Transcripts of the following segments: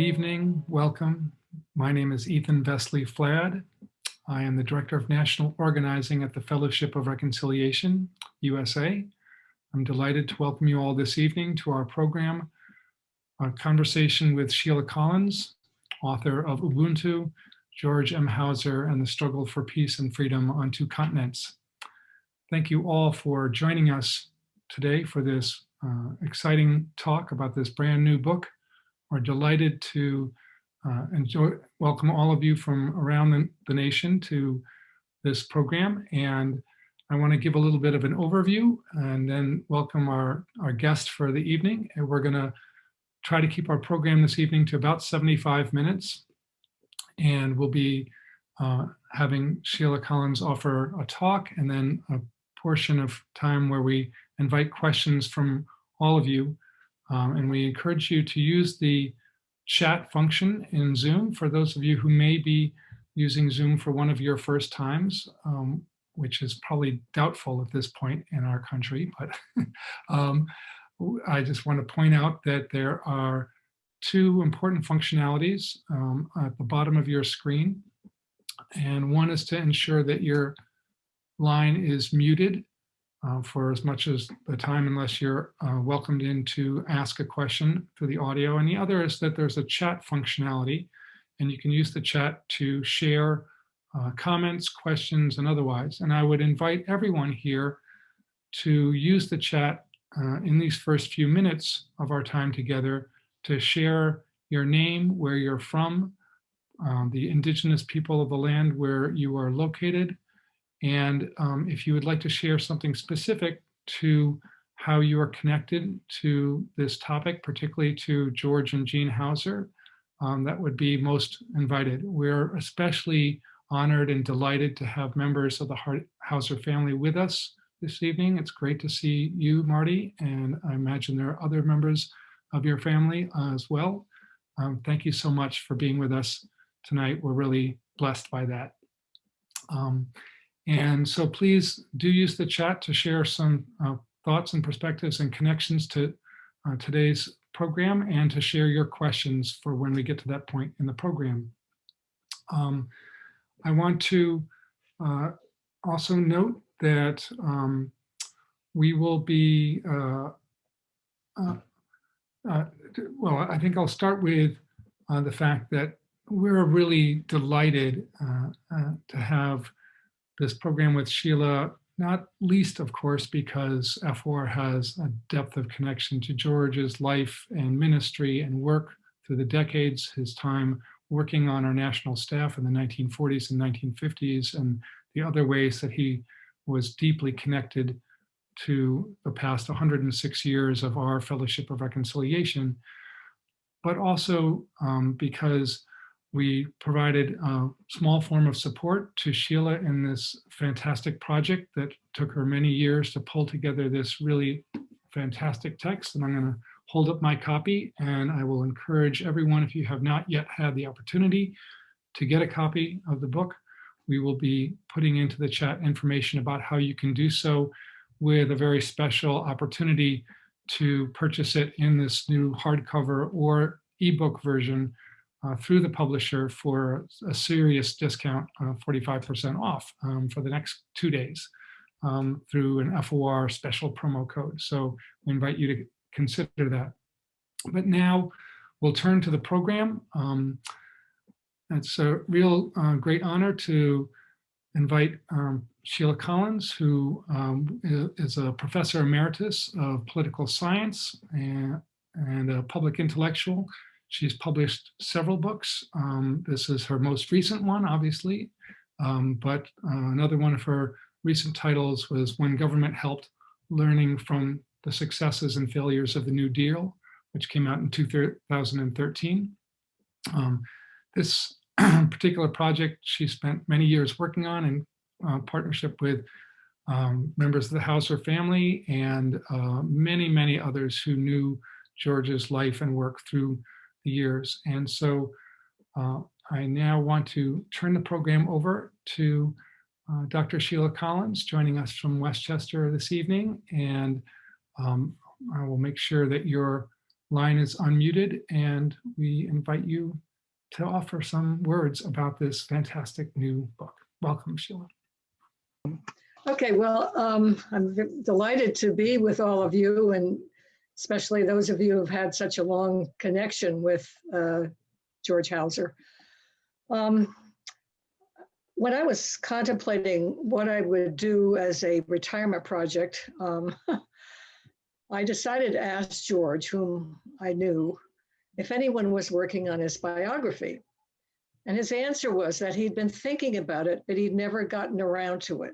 Good evening, welcome. My name is Ethan Vesely Flad. I am the Director of National Organizing at the Fellowship of Reconciliation, USA. I'm delighted to welcome you all this evening to our program, a conversation with Sheila Collins, author of Ubuntu, George M. Houser, and the Struggle for Peace and Freedom on Two Continents. Thank you all for joining us today for this uh, exciting talk about this brand new book. We're delighted to uh, enjoy, welcome all of you from around the, the nation to this program. And I want to give a little bit of an overview and then welcome our, our guest for the evening. And we're going to try to keep our program this evening to about 75 minutes. And we'll be uh, having Sheila Collins offer a talk and then a portion of time where we invite questions from all of you. Um, and we encourage you to use the chat function in Zoom for those of you who may be using Zoom for one of your first times, um, which is probably doubtful at this point in our country. But um, I just want to point out that there are two important functionalities um, at the bottom of your screen. And one is to ensure that your line is muted uh, for as much as the time unless you're uh, welcomed in to ask a question through the audio. And the other is that there's a chat functionality and you can use the chat to share uh, comments, questions, and otherwise. And I would invite everyone here to use the chat uh, in these first few minutes of our time together to share your name, where you're from, um, the indigenous people of the land where you are located, and um, if you would like to share something specific to how you are connected to this topic, particularly to George and Jean Houser, um, that would be most invited. We're especially honored and delighted to have members of the Houser family with us this evening. It's great to see you, Marty, and I imagine there are other members of your family as well. Um, thank you so much for being with us tonight. We're really blessed by that. Um, and so please do use the chat to share some uh, thoughts and perspectives and connections to uh, today's program and to share your questions for when we get to that point in the program. Um, I want to uh, also note that um, we will be, uh, uh, uh, well, I think I'll start with the fact that we're really delighted to have this program with Sheila, not least, of course, because FOR has a depth of connection to George's life and ministry and work through the decades, his time working on our national staff in the 1940s and 1950s, and the other ways that he was deeply connected to the past 106 years of our Fellowship of Reconciliation, but also um, because we provided a small form of support to Sheila in this fantastic project that took her many years to pull together this really fantastic text. And I'm going to hold up my copy and I will encourage everyone, if you have not yet had the opportunity to get a copy of the book, we will be putting into the chat information about how you can do so with a very special opportunity to purchase it in this new hardcover or ebook version uh, through the publisher for a serious discount, 45% off um, for the next two days um, through an FOR special promo code. So we invite you to consider that. But now we'll turn to the program. Um, it's a real uh, great honor to invite um, Sheila Collins, who um, is a professor emeritus of political science and, and a public intellectual She's published several books. Um, this is her most recent one, obviously, um, but uh, another one of her recent titles was When Government Helped, Learning from the Successes and Failures of the New Deal, which came out in 2013. Um, this particular project she spent many years working on in uh, partnership with um, members of the Houser family and uh, many, many others who knew George's life and work through the years. And so uh, I now want to turn the program over to uh, Dr. Sheila Collins joining us from Westchester this evening. And um, I will make sure that your line is unmuted and we invite you to offer some words about this fantastic new book. Welcome, Sheila. Okay, well, um, I'm delighted to be with all of you and especially those of you who've had such a long connection with uh, George Houser. Um, when I was contemplating what I would do as a retirement project, um, I decided to ask George, whom I knew, if anyone was working on his biography. And his answer was that he'd been thinking about it, but he'd never gotten around to it.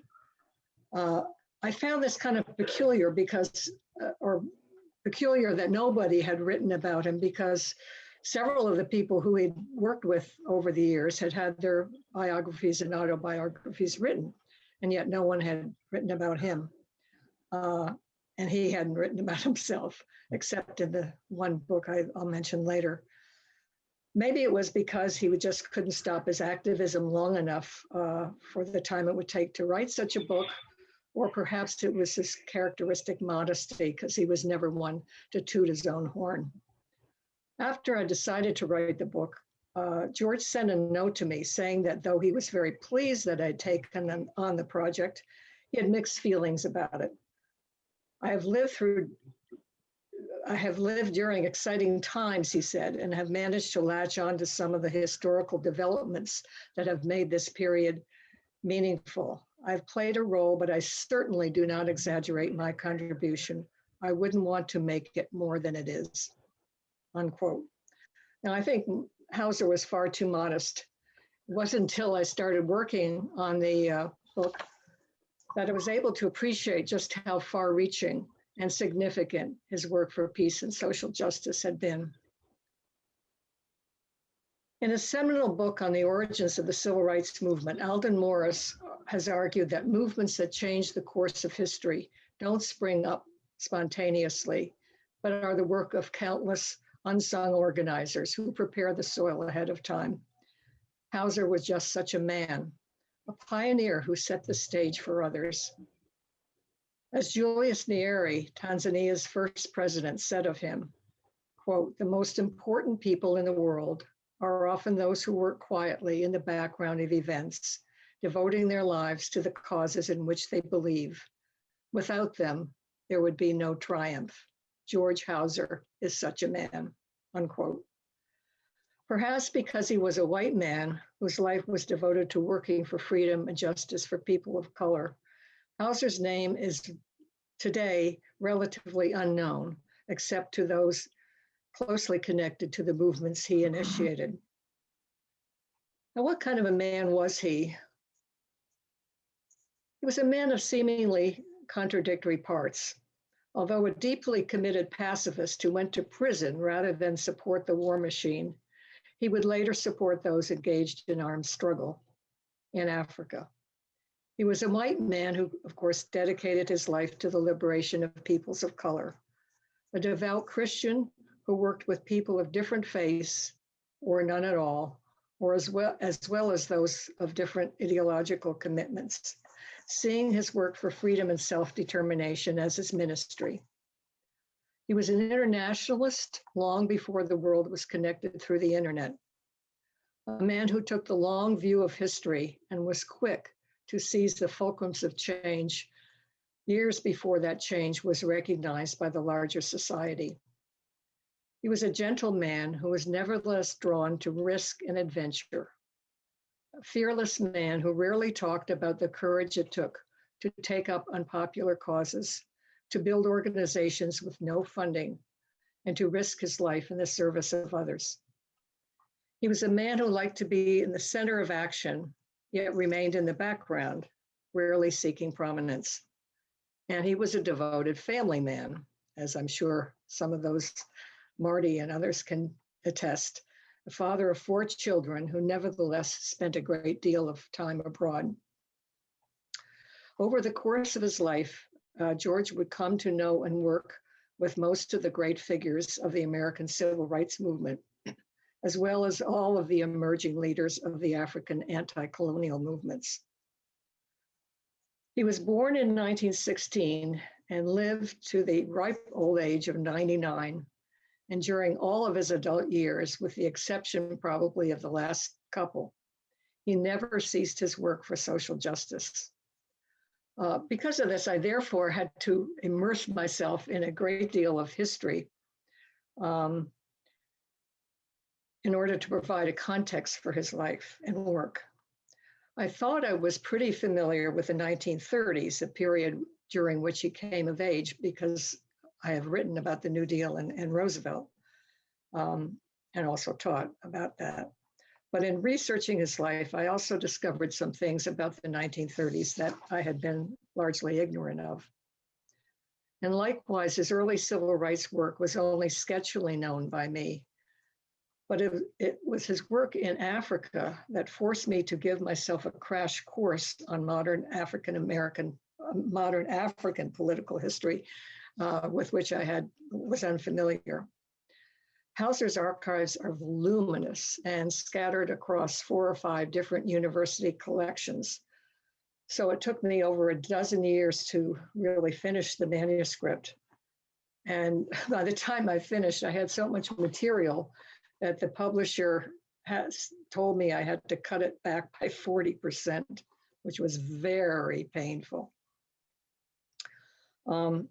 Uh, I found this kind of peculiar because, uh, or peculiar that nobody had written about him because several of the people who he'd worked with over the years had had their biographies and autobiographies written, and yet no one had written about him. Uh, and he hadn't written about himself, except in the one book I, I'll mention later. Maybe it was because he would just couldn't stop his activism long enough uh, for the time it would take to write such a book, or perhaps it was his characteristic modesty because he was never one to toot his own horn. After I decided to write the book, uh, George sent a note to me saying that though he was very pleased that I'd taken on- on the project, he had mixed feelings about it. I have lived through, I have lived during exciting times, he said, and have managed to latch on to some of the historical developments that have made this period meaningful. I've played a role, but I certainly do not exaggerate my contribution. I wouldn't want to make it more than it is. Unquote. Now, I think Houser was far too modest. It wasn't until I started working on the uh, book that I was able to appreciate just how far reaching and significant his work for peace and social justice had been. In a seminal book on the origins of the civil rights movement, Aldon Morris has argued that movements that change the course of history don't spring up spontaneously, but are the work of countless unsung organizers who prepare the soil ahead of time. Houser was just such a man, a pioneer who set the stage for others. As Julius Nyerere, Tanzania's first president, said of him, quote, the most important people in the world are often those who work quietly in the background of events, devoting their lives to the causes in which they believe. Without them, there would be no triumph. George Houser is such a man, unquote. Perhaps because he was a white man whose life was devoted to working for freedom and justice for people of color, Houser's name is today relatively unknown, except to those closely connected to the movements he initiated. Now, what kind of a man was he? He was a man of seemingly contradictory parts. Although a deeply committed pacifist who went to prison rather than support the war machine, he would later support those engaged in armed struggle in Africa. He was a white man who, of course, dedicated his life to the liberation of peoples of color, a devout Christian who worked with people of different faiths or none at all, or as well as, well as those of different ideological commitments, seeing his work for freedom and self-determination as his ministry. He was an internationalist long before the world was connected through the internet. A man who took the long view of history and was quick to seize the fulcrums of change years before that change was recognized by the larger society. He was a gentle man who was nevertheless drawn to risk and adventure. A fearless man who rarely talked about the courage it took to take up unpopular causes, to build organizations with no funding, and to risk his life in the service of others. He was a man who liked to be in the center of action, yet remained in the background, rarely seeking prominence. And he was a devoted family man, as I'm sure some of those Marty and others can attest, a father of four children who nevertheless spent a great deal of time abroad. Over the course of his life, uh, George would come to know and work with most of the great figures of the American civil rights movement, as well as all of the emerging leaders of the African anti-colonial movements. He was born in 1916 and lived to the ripe old age of 99 And during all of his adult years, with the exception probably of the last couple, he never ceased his work for social justice. Uh, because of this, I therefore had to immerse myself in a great deal of history um, in order to provide a context for his life and work. I thought I was pretty familiar with the 1930s, a period during which he came of age, because I have written about the New Deal and, and Roosevelt, um, and also taught about that. But in researching his life, I also discovered some things about the 1930s that I had been largely ignorant of. And likewise, his early civil rights work was only sketchily known by me. But it, it was his work in Africa that forced me to give myself a crash course on modern African American, modern African political history, uh, with which I had was unfamiliar. Houser's archives are voluminous and scattered across four or five different university collections. So it took me over a dozen years to really finish the manuscript. And by the time I finished, I had so much material that the publisher has told me I had to cut it back by 40%, which was very painful. Um,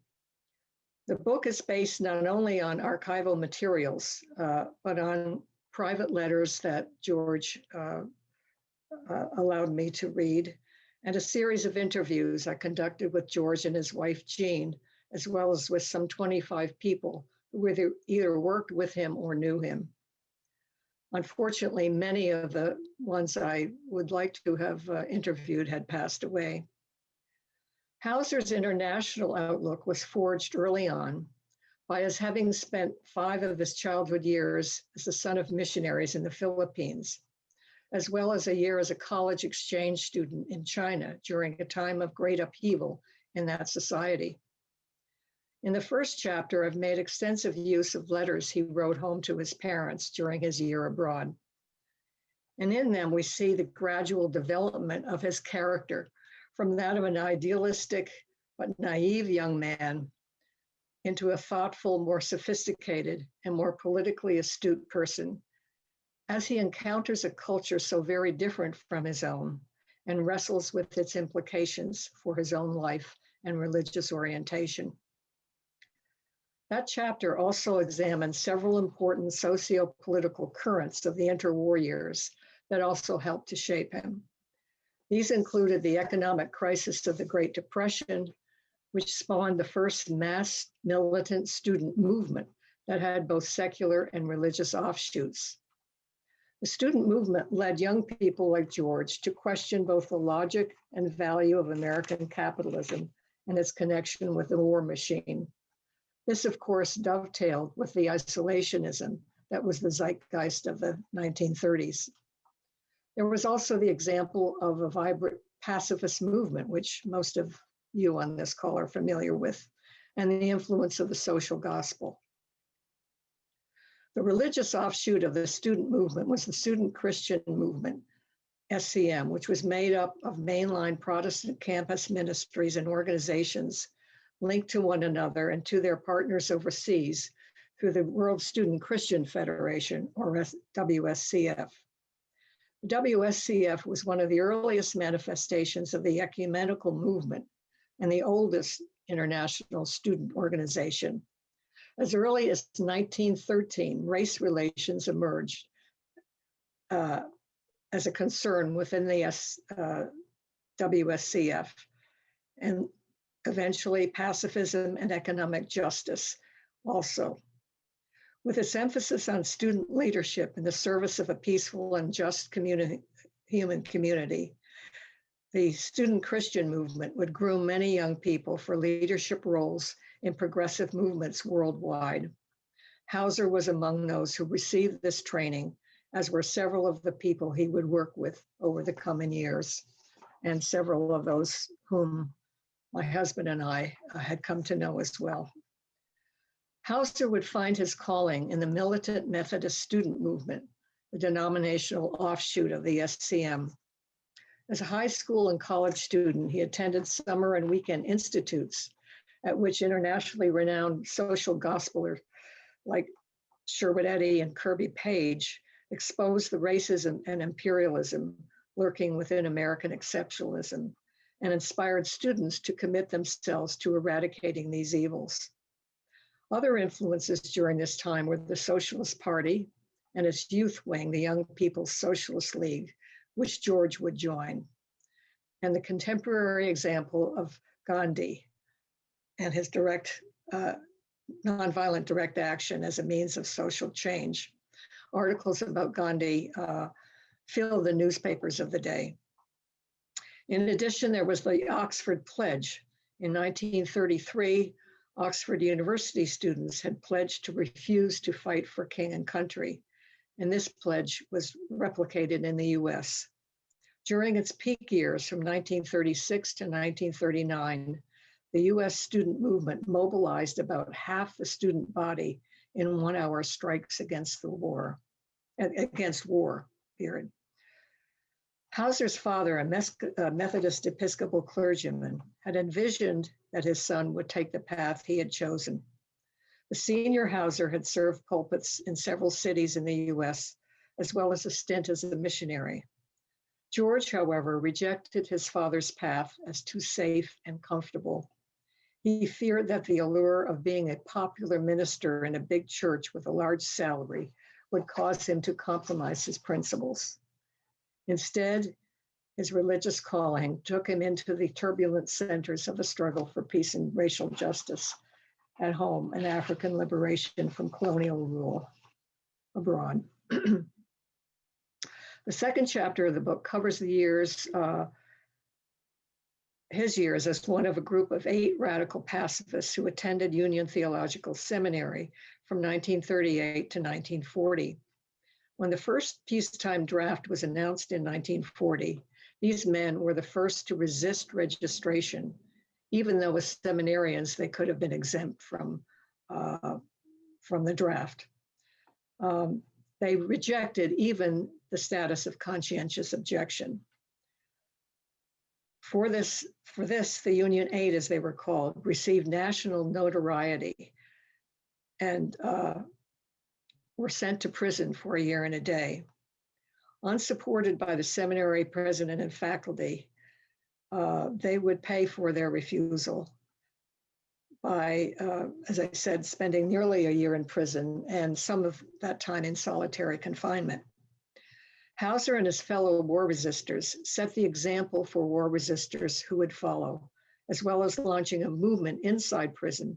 the book is based not only on archival materials, uh, but on private letters that George uh, uh, allowed me to read, and a series of interviews I conducted with George and his wife, Jean, as well as with some 25 people who either, either worked with him or knew him. Unfortunately, many of the ones I would like to have uh, interviewed had passed away. Houser's international outlook was forged early on by his having spent five of his childhood years as the son of missionaries in the Philippines, as well as a year as a college exchange student in China during a time of great upheaval in that society. In the first chapter, I've made extensive use of letters he wrote home to his parents during his year abroad. And in them, we see the gradual development of his character from that of an idealistic but naive young man into a thoughtful, more sophisticated, and more politically astute person as he encounters a culture so very different from his own and wrestles with its implications for his own life and religious orientation. That chapter also examines several important socio-political currents of the interwar years that also helped to shape him. These included the economic crisis of the Great Depression, which spawned the first mass militant student movement that had both secular and religious offshoots. The student movement led young people like George to question both the logic and value of American capitalism and its connection with the war machine. This, of course, dovetailed with the isolationism that was the zeitgeist of the 1930s. There was also the example of a vibrant pacifist movement, which most of you on this call are familiar with, and the influence of the social gospel. The religious offshoot of the student movement was the Student Christian Movement, SCM, which was made up of mainline Protestant campus ministries and organizations linked to one another and to their partners overseas through the World Student Christian Federation, or WSCF. WSCF was one of the earliest manifestations of the ecumenical movement and the oldest international student organization. As early as 1913, race relations emerged uh, as a concern within the S, uh, WSCF, and eventually pacifism and economic justice also. With its emphasis on student leadership in the service of a peaceful and just human community, the student Christian movement would groom many young people for leadership roles in progressive movements worldwide. Hauser was among those who received this training, as were several of the people he would work with over the coming years, and several of those whom my husband and I uh, had come to know as well. Houser would find his calling in the militant Methodist student movement, the denominational offshoot of the SCM. As a high school and college student, he attended summer and weekend institutes at which internationally renowned social gospelers like Sherwood Eddy and Kirby Page exposed the racism and imperialism lurking within American exceptionalism and inspired students to commit themselves to eradicating these evils. Other influences during this time were the Socialist Party and its youth wing, the Young People's Socialist League, which George would join, and the contemporary example of Gandhi and his direct, uh, nonviolent direct action as a means of social change. Articles about Gandhi uh, fill the newspapers of the day. In addition, there was the Oxford Pledge. In 1933, Oxford University students had pledged to refuse to fight for king and country, and this pledge was replicated in the US. During its peak years from 1936 to 1939, the US student movement mobilized about half the student body in one hour strikes against the war, against war, period. Houser's father, a Methodist Episcopal clergyman, had envisioned that his son would take the path he had chosen. The senior Houser had served pulpits in several cities in the US, as well as a stint as a missionary. George, however, rejected his father's path as too safe and comfortable. He feared that the allure of being a popular minister in a big church with a large salary would cause him to compromise his principles. Instead, his religious calling took him into the turbulent centers of the struggle for peace and racial justice at home and African liberation from colonial rule abroad. the second chapter of the book covers the years, uh, his years as one of a group of eight radical pacifists who attended Union Theological Seminary from 1938 to 1940. When the first peacetime draft was announced in 1940, these men were the first to resist registration, even though as seminarians they could have been exempt from, uh, from the draft. Um, they rejected even the status of conscientious objection. For this, for this, the Union Eight, as they were called, received national notoriety and uh, were sent to prison for a year and a day. Unsupported by the seminary president and faculty, uh, they would pay for their refusal by, uh, as I said, spending nearly a year in prison and some of that time in solitary confinement. Houser and his fellow war resistors set the example for war resistors who would follow, as well as launching a movement inside prison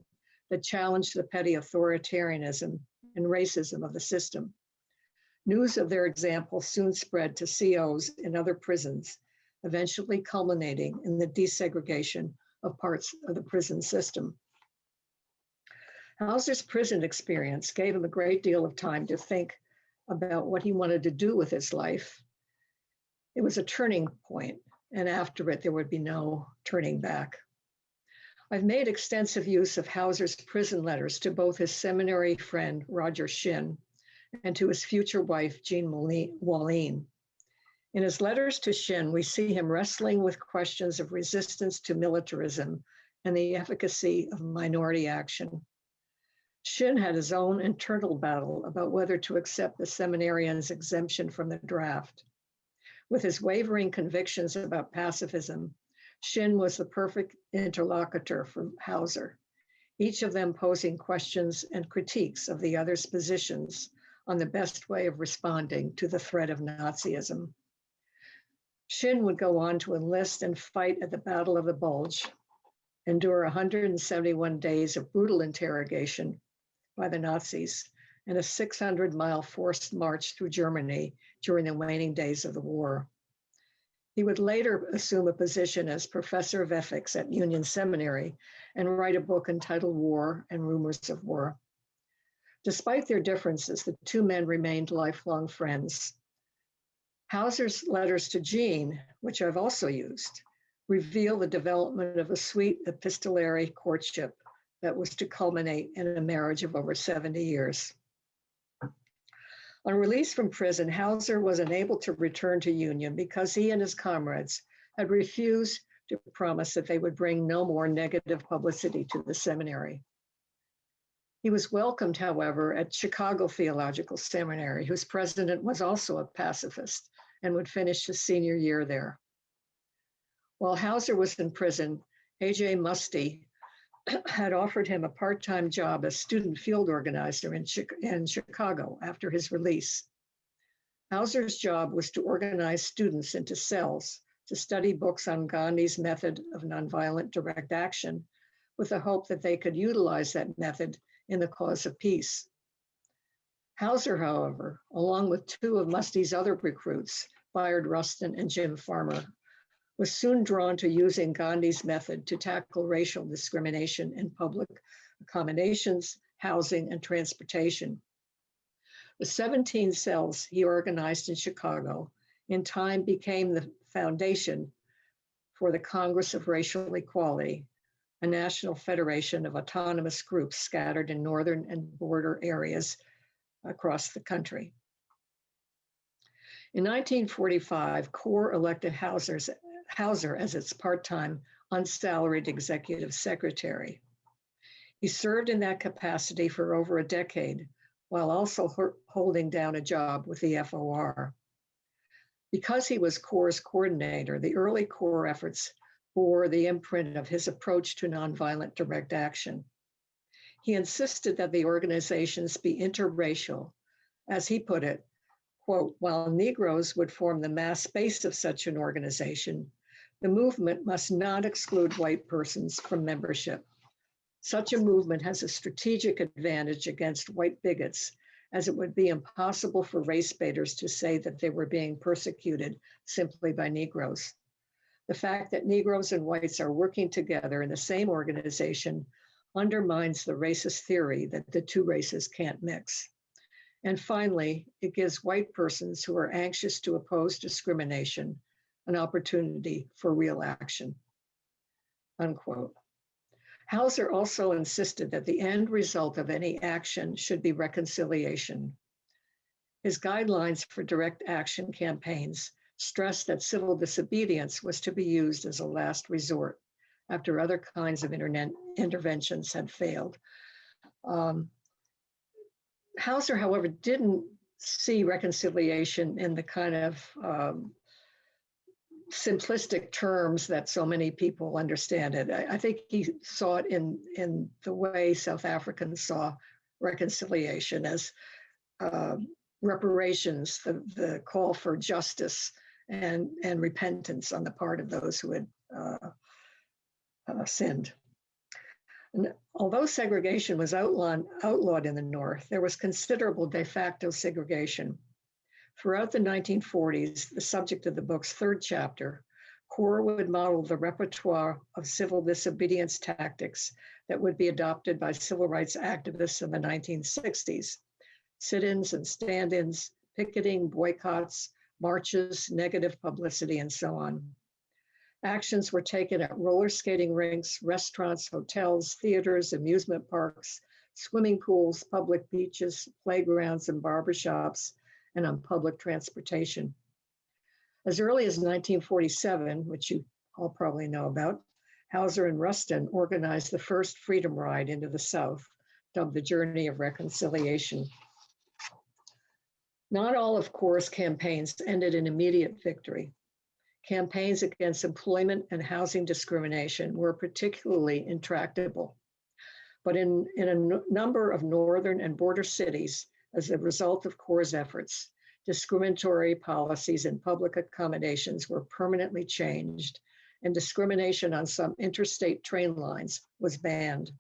that challenged the petty authoritarianism and racism of the system. News of their example soon spread to COs in other prisons, eventually culminating in the desegregation of parts of the prison system. Houser's prison experience gave him a great deal of time to think about what he wanted to do with his life. It was a turning point, and after it, there would be no turning back. I've made extensive use of Houser's prison letters to both his seminary friend, Roger Shinn, and to his future wife, Jean Wallin. In his letters to Shinn, we see him wrestling with questions of resistance to militarism and the efficacy of minority action. Shinn had his own internal battle about whether to accept the seminarian's exemption from the draft. With his wavering convictions about pacifism Shinn was the perfect interlocutor for Houser, each of them posing questions and critiques of the other's positions on the best way of responding to the threat of Nazism. Shinn would go on to enlist and fight at the Battle of the Bulge, endure 171 days of brutal interrogation by the Nazis, and a 600 mile forced march through Germany during the waning days of the war. He would later assume a position as professor of ethics at Union Seminary and write a book entitled War and Rumors of War. Despite their differences, the two men remained lifelong friends. Houser's letters to Jean, which I've also used, reveal the development of a sweet epistolary courtship that was to culminate in a marriage of over 70 years. On release from prison, Houser was unable to return to Union because he and his comrades had refused to promise that they would bring no more negative publicity to the seminary. He was welcomed, however, at Chicago Theological Seminary, whose president was also a pacifist and would finish his senior year there. While Houser was in prison, A.J. Muste had offered him a part-time job as student field organizer in, in Chicago after his release. Houser's job was to organize students into cells to study books on Gandhi's method of nonviolent direct action with the hope that they could utilize that method in the cause of peace. Houser, however, along with two of Muste's other recruits, Bayard Rustin and Jim Farmer, was soon drawn to using Gandhi's method to tackle racial discrimination in public accommodations, housing, and transportation. The 17 cells he organized in Chicago in time became the foundation for the Congress of Racial Equality, a national federation of autonomous groups scattered in northern and border areas across the country. In 1945, CORE elected Houser's, Houser as its part-time unsalaried executive secretary. He served in that capacity for over a decade while also holding down a job with the FOR. Because he was CORE's coordinator, the early CORE efforts bore the imprint of his approach to nonviolent direct action. He insisted that the organizations be interracial. As he put it, quote, while Negroes would form the mass base of such an organization, the movement must not exclude white persons from membership. Such a movement has a strategic advantage against white bigots, as it would be impossible for race baiters to say that they were being persecuted simply by Negroes. The fact that Negroes and whites are working together in the same organization undermines the racist theory that the two races can't mix. And finally, it gives white persons who are anxious to oppose discrimination an opportunity for real action. Unquote. Houser also insisted that the end result of any action should be reconciliation. His guidelines for direct action campaigns stressed that civil disobedience was to be used as a last resort after other kinds of internet interventions had failed. Um, Houser, however, didn't see reconciliation in the kind of um, simplistic terms that so many people understand it. I, I, think he saw it in in the way South Africans saw reconciliation as uh, reparations, the, the call for justice and and repentance on the part of those who had uh, uh, sinned. And although segregation was outlawed, outlawed in the North, there was considerable de facto segregation. Throughout the 1940s, the subject of the book's third chapter, CORE would model the repertoire of civil disobedience tactics that would be adopted by civil rights activists in the 1960s sit ins and stand ins, picketing, boycotts, marches, negative publicity, and so on. Actions were taken at roller skating rinks, restaurants, hotels, theaters, amusement parks, swimming pools, public beaches, playgrounds, and barbershops, and on public transportation. As early as 1947, which you all probably know about, Houser and Rustin organized the first freedom ride into the South, dubbed the Journey of Reconciliation. Not all of CORE's campaigns ended in immediate victory. Campaigns against employment and housing discrimination were particularly intractable. But in, in a number of northern and border cities, as a result of CORE's efforts, discriminatory policies in public accommodations were permanently changed, and discrimination on some interstate train lines was banned.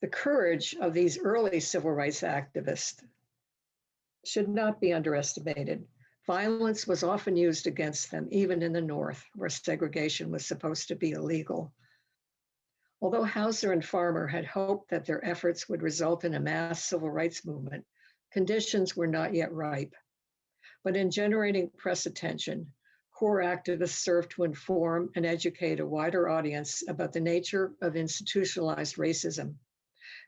The courage of these early civil rights activists should not be underestimated. Violence was often used against them, even in the North, where segregation was supposed to be illegal. Although Houser and Farmer had hoped that their efforts would result in a mass civil rights movement, conditions were not yet ripe. But in generating press attention, core activists served to inform and educate a wider audience about the nature of institutionalized racism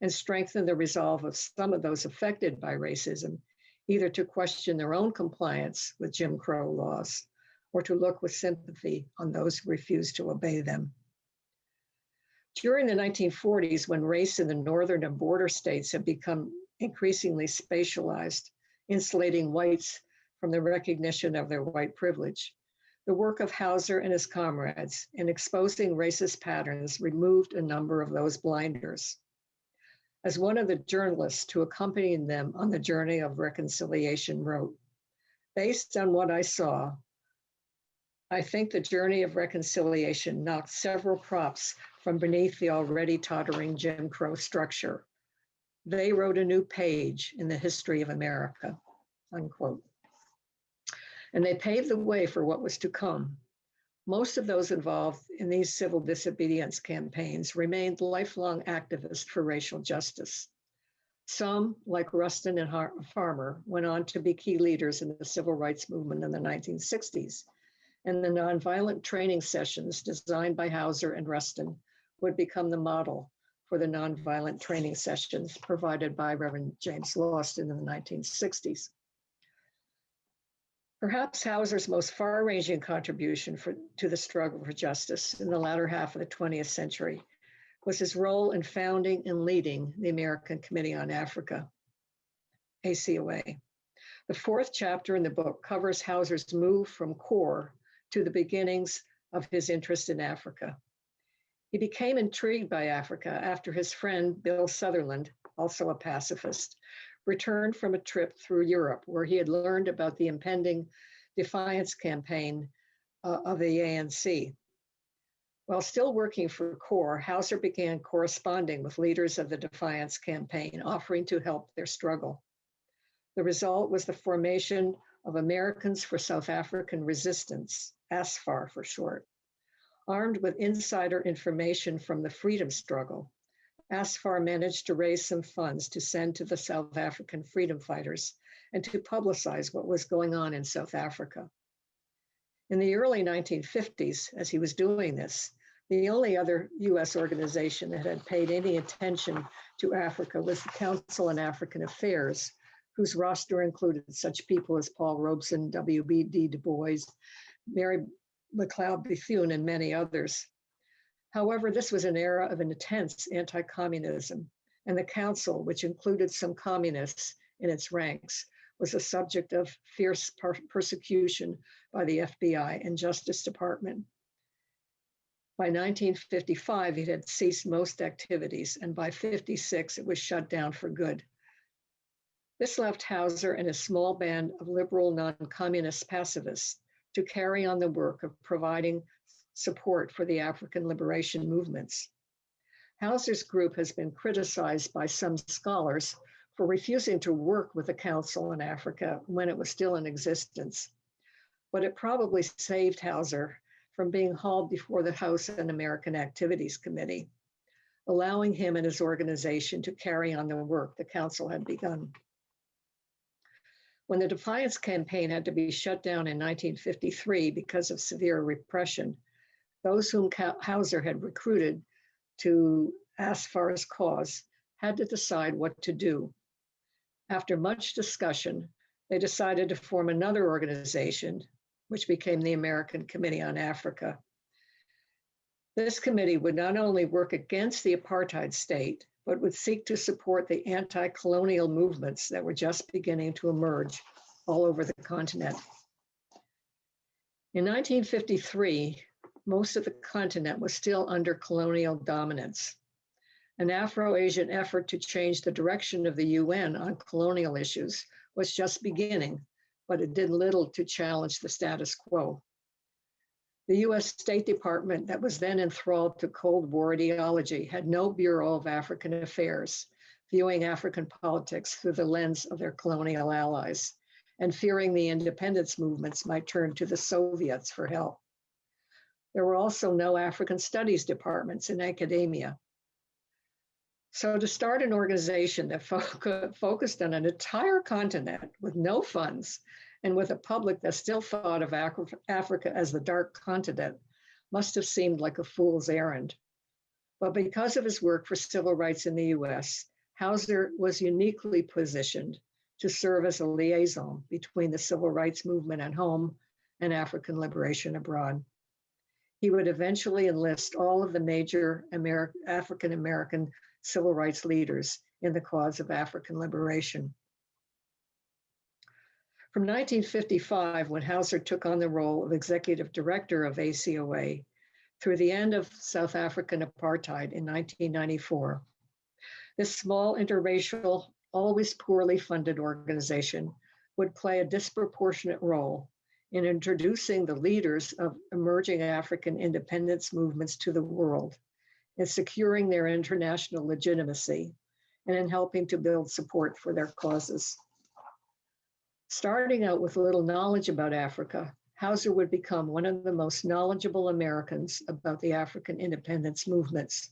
and strengthen the resolve of some of those affected by racism either to question their own compliance with Jim Crow laws or to look with sympathy on those who refuse to obey them. During the 1940s, when race in the northern and border states had become increasingly spatialized, insulating whites from the recognition of their white privilege, the work of Houser and his comrades in exposing racist patterns removed a number of those blinders. As one of the journalists who accompanied them on the journey of reconciliation wrote, based on what I saw, I think the journey of reconciliation knocked several props from beneath the already tottering Jim Crow structure. They wrote a new page in the history of America, unquote. And they paved the way for what was to come. Most of those involved in these civil disobedience campaigns remained lifelong activists for racial justice. Some, like Rustin and Har- Farmer, went on to be key leaders in the civil rights movement in the 1960s, and the nonviolent training sessions designed by Houser and Rustin would become the model for the nonviolent training sessions provided by Reverend James Lawson in the 1960s. Perhaps Houser's most far-ranging contribution for, to the struggle for justice in the latter half of the 20th century was his role in founding and leading the American Committee on Africa, ACOA. The fourth chapter in the book covers Houser's move from core to the beginnings of his interest in Africa. He became intrigued by Africa after his friend Bill Sutherland, also a pacifist, returned from a trip through Europe where he had learned about the impending defiance campaign uh, of the ANC. While still working for CORE, Houser began corresponding with leaders of the defiance campaign, offering to help their struggle. The result was the formation of Americans for South African Resistance, ASFAR for short. Armed with insider information from the freedom struggle, ASFAR managed to raise some funds to send to the South African freedom fighters and to publicize what was going on in South Africa. In the early 1950s, as he was doing this, the only other US organization that had paid any attention to Africa was the Council on African Affairs, whose roster included such people as Paul Robeson, W.E.B. Du Bois, Mary McLeod Bethune, and many others. However, this was an era of intense anti communism, and the council, which included some communists in its ranks, was a subject of fierce per- persecution by the FBI and Justice Department. By 1955, it had ceased most activities, and by 56, it was shut down for good. This left Houser and a small band of liberal non communist pacifists to carry on the work of providing support for the African liberation movements. Houser's group has been criticized by some scholars for refusing to work with the Council in Africa when it was still in existence. But it probably saved Houser from being hauled before the House Un-American Activities Committee, allowing him and his organization to carry on the work the Council had begun. When the Defiance Campaign had to be shut down in 1953 because of severe repression, those whom Houser had recruited to ASFAR's cause had to decide what to do. After much discussion, they decided to form another organization, which became the American Committee on Africa. This committee would not only work against the apartheid state, but would seek to support the anti colonial movements that were just beginning to emerge all over the continent. In 1953, most of the continent was still under colonial dominance. An Afro Asian effort to change the direction of the UN on colonial issues was just beginning, but it did little to challenge the status quo. The US State Department, that was then enthralled to Cold War ideology, had no Bureau of African Affairs, viewing African politics through the lens of their colonial allies, and fearing the independence movements might turn to the Soviets for help. There were also no African studies departments in academia. So to start an organization that fo- focused on an entire continent with no funds and with a public that still thought of Af- Africa as the dark continent must have seemed like a fool's errand. But because of his work for civil rights in the US, Houser was uniquely positioned to serve as a liaison between the civil rights movement at home and African liberation abroad. He would eventually enlist all of the major African American civil rights leaders in the cause of African liberation. From 1955, when Houser took on the role of executive director of ACOA, through the end of South African apartheid in 1994, this small interracial, always poorly funded organization would play a disproportionate role in introducing the leaders of emerging African independence movements to the world, in securing their international legitimacy, and in helping to build support for their causes. Starting out with little knowledge about Africa, Houser would become one of the most knowledgeable Americans about the African independence movements.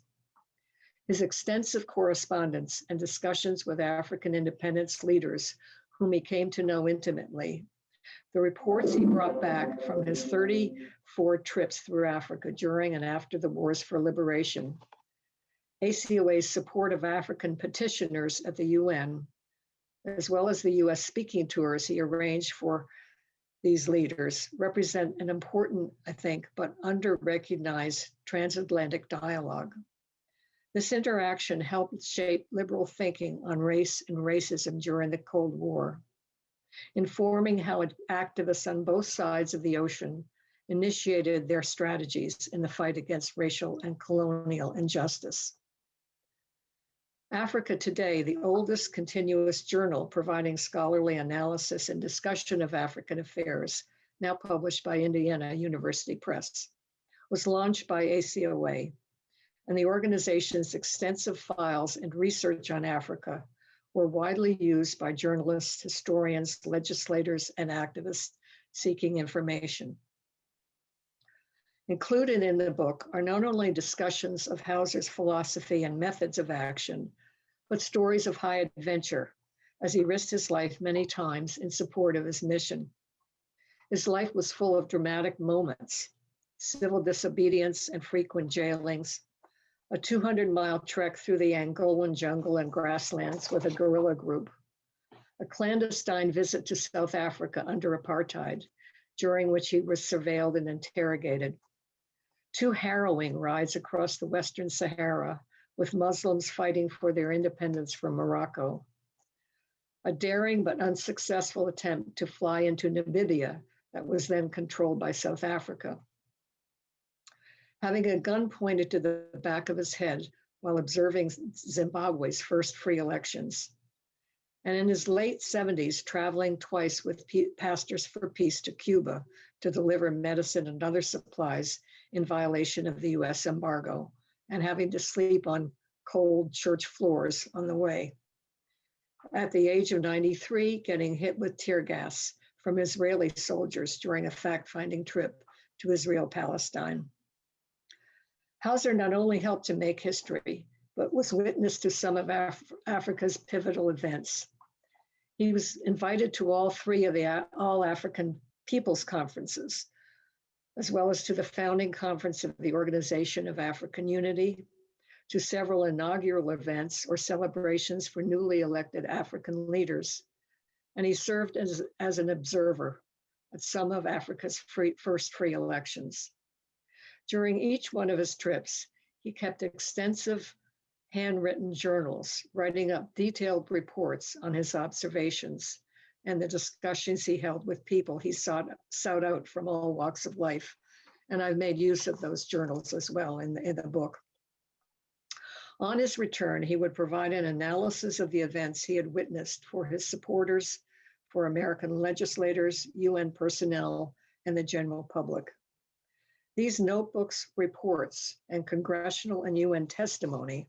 His extensive correspondence and discussions with African independence leaders, whom he came to know intimately, the reports he brought back from his 34 trips through Africa during and after the Wars for Liberation, ACOA's support of African petitioners at the UN, as well as the US speaking tours he arranged for these leaders, represent an important, I think, but under recognized transatlantic dialogue. This interaction helped shape liberal thinking on race and racism during the Cold War, informing how activists on both sides of the ocean initiated their strategies in the fight against racial and colonial injustice. Africa Today, the oldest continuous journal providing scholarly analysis and discussion of African affairs, now published by Indiana University Press, was launched by ACOA, and the organization's extensive files and research on Africa were widely used by journalists, historians, legislators, and activists seeking information. Included in the book are not only discussions of Houser's philosophy and methods of action, but stories of high adventure as he risked his life many times in support of his mission. His life was full of dramatic moments, civil disobedience and frequent jailings, a 200 mile trek through the Angolan jungle and grasslands with a guerrilla group, a clandestine visit to South Africa under apartheid, during which he was surveilled and interrogated, two harrowing rides across the Western Sahara with Muslims fighting for their independence from Morocco, a daring but unsuccessful attempt to fly into Namibia that was then controlled by South Africa. Having a gun pointed to the back of his head while observing Zimbabwe's first free elections. And in his late 70s, traveling twice with Pastors for Peace to Cuba to deliver medicine and other supplies in violation of the US embargo and having to sleep on cold church floors on the way. At the age of 93, getting hit with tear gas from Israeli soldiers during a fact finding trip to Israel Palestine. Houser not only helped to make history, but was witness to some of Af- Africa's pivotal events. He was invited to all three of the All African Peoples Conferences, as well as to the founding conference of the Organization of African Unity, to several inaugural events or celebrations for newly elected African leaders. And he served as, as an observer at some of Africa's free, first free elections. During each one of his trips, he kept extensive handwritten journals, writing up detailed reports on his observations and the discussions he held with people he sought, sought out from all walks of life. And I've made use of those journals as well in the, in the book. On his return, he would provide an analysis of the events he had witnessed for his supporters, for American legislators, UN personnel, and the general public. These notebooks, reports, and congressional and UN testimony,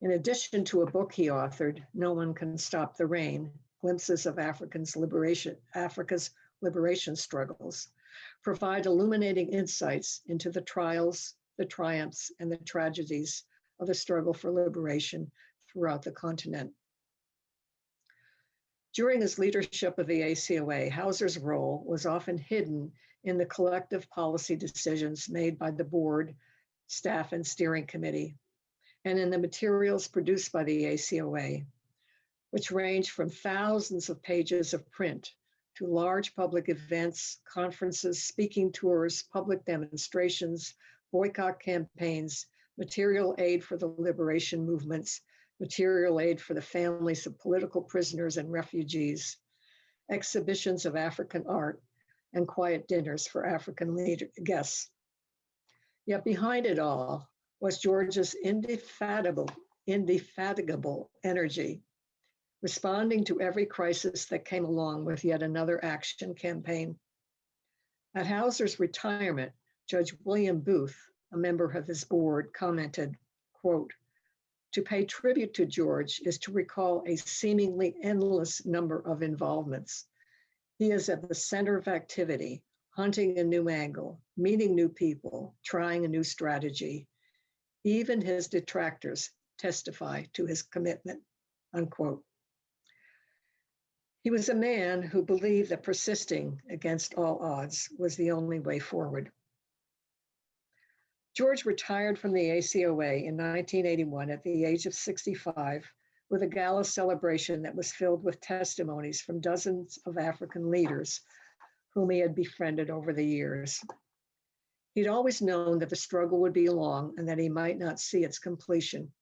in addition to a book he authored, No One Can Stop the Rain, glimpses of Africans liberation, Africa's liberation struggles, provide illuminating insights into the trials, the triumphs, and the tragedies of the struggle for liberation throughout the continent. During his leadership of the ACOA, Houser's role was often hidden in the collective policy decisions made by the board, staff, and steering committee, and in the materials produced by the ACOA which range from thousands of pages of print to large public events, conferences, speaking tours, public demonstrations, boycott campaigns, material aid for the liberation movements, material aid for the families of political prisoners and refugees, exhibitions of African art, and quiet dinners for African leader, guests. Yet behind it all was George's indefatigable, indefatigable energy, responding to every crisis that came along with yet another action campaign. At Houser's retirement, Judge William Booth, a member of his board, commented, quote, to pay tribute to George is to recall a seemingly endless number of involvements. He is at the center of activity, hunting a new angle, meeting new people, trying a new strategy. Even his detractors testify to his commitment, unquote. He was a man who believed that persisting against all odds was the only way forward. George retired from the ACOA in 1981 at the age of 65 with a gala celebration that was filled with testimonies from dozens of African leaders whom he had befriended over the years. He'd always known that the struggle would be long and that he might not see its completion.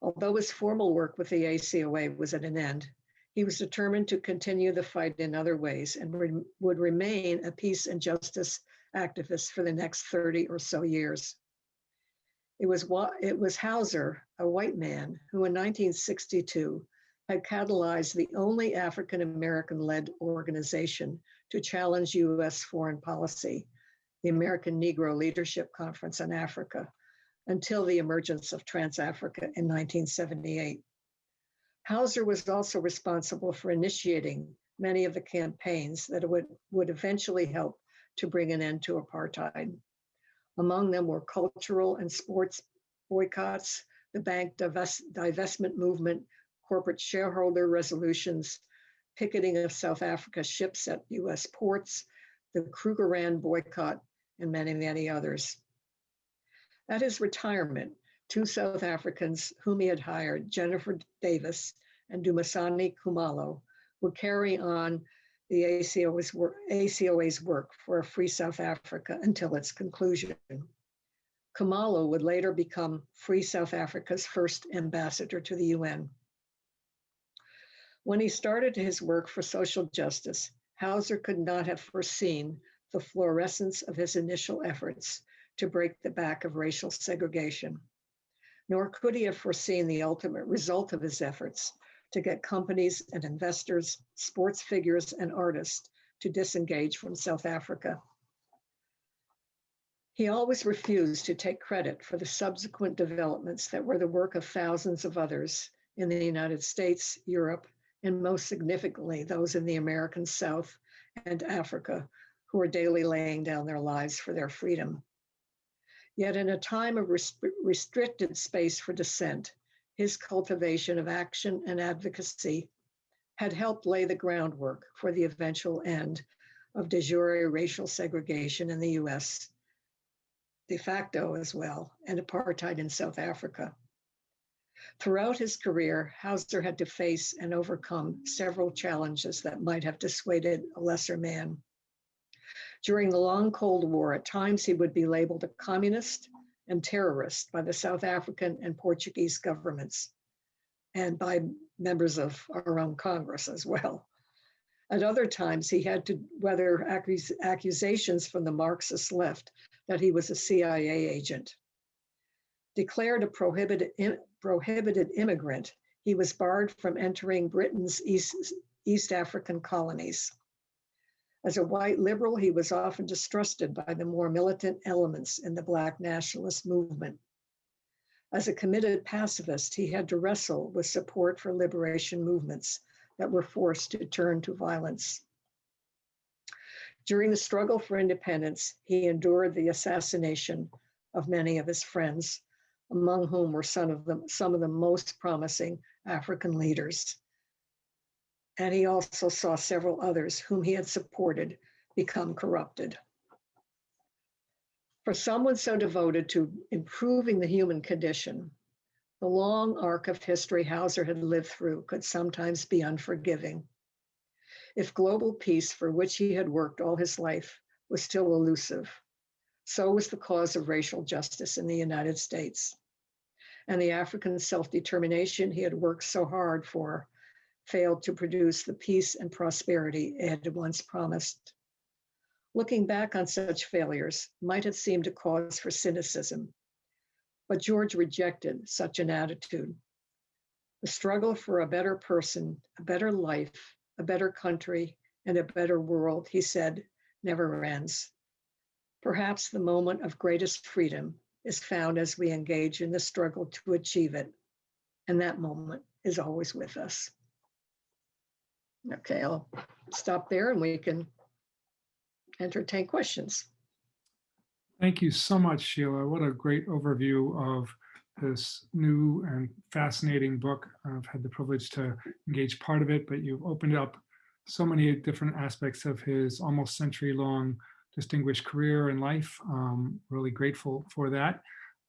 Although his formal work with the ACOA was at an end, he was determined to continue the fight in other ways and re would remain a peace and justice activist for the next 30 or so years. It was, it was Houser, a white man, who in 1962 had catalyzed the only African American led organization to challenge US foreign policy, the American Negro Leadership Conference on Africa, until the emergence of Trans Africa in 1978. Houser was also responsible for initiating many of the campaigns that would, would eventually help to bring an end to apartheid. Among them were cultural and sports boycotts, the bank divest, divestment movement, corporate shareholder resolutions, picketing of South Africa ships at US ports, the Krugerrand boycott, and many, many others. At his retirement, two South Africans whom he had hired, Jennifer Davis and Dumisani Kumalo, would carry on the ACOA's work, ACOA's work for a free South Africa until its conclusion. Kumalo would later become Free South Africa's first ambassador to the UN. When he started his work for social justice, Houser could not have foreseen the fluorescence of his initial efforts to break the back of racial segregation. Nor could he have foreseen the ultimate result of his efforts to get companies and investors, sports figures, and artists to disengage from South Africa. He always refused to take credit for the subsequent developments that were the work of thousands of others in the United States, Europe, and most significantly, those in the American South and Africa who are daily laying down their lives for their freedom. Yet in a time of restricted space for dissent, his cultivation of action and advocacy had helped lay the groundwork for the eventual end of de jure racial segregation in the US, de facto as well, and apartheid in South Africa. Throughout his career, Houser had to face and overcome several challenges that might have dissuaded a lesser man. During the long Cold War, at times he would be labeled a communist and terrorist by the South African and Portuguese governments and by members of our own Congress as well. At other times, he had to weather accus accusations from the Marxist left that he was a CIA agent. Declared a prohibited, prohibited immigrant, he was barred from entering Britain's East, East African colonies. As a white liberal, he was often distrusted by the more militant elements in the Black nationalist movement. As a committed pacifist, he had to wrestle with support for liberation movements that were forced to turn to violence. During the struggle for independence, he endured the assassination of many of his friends, among whom were some of the, some of the most promising African leaders and he also saw several others whom he had supported become corrupted. For someone so devoted to improving the human condition, the long arc of history Houser had lived through could sometimes be unforgiving. if global peace for which he had worked all his life was still elusive. So was the cause of racial justice in the United States. And the African self determination he had worked so hard for failed to produce the peace and prosperity it had once promised. Looking back on such failures might have seemed a cause for cynicism, but George rejected such an attitude. The struggle for a better person, a better life, a better country, and a better world, he said, never ends. Perhaps the moment of greatest freedom is found as we engage in the struggle to achieve it, and that moment is always with us. Okay, I'll stop there and we can entertain questions. Thank you so much, Sheila. What a great overview of this new and fascinating book. I've had the privilege to engage part of it, but you've opened up so many different aspects of his almost century-long distinguished career and life. Um, really grateful for that.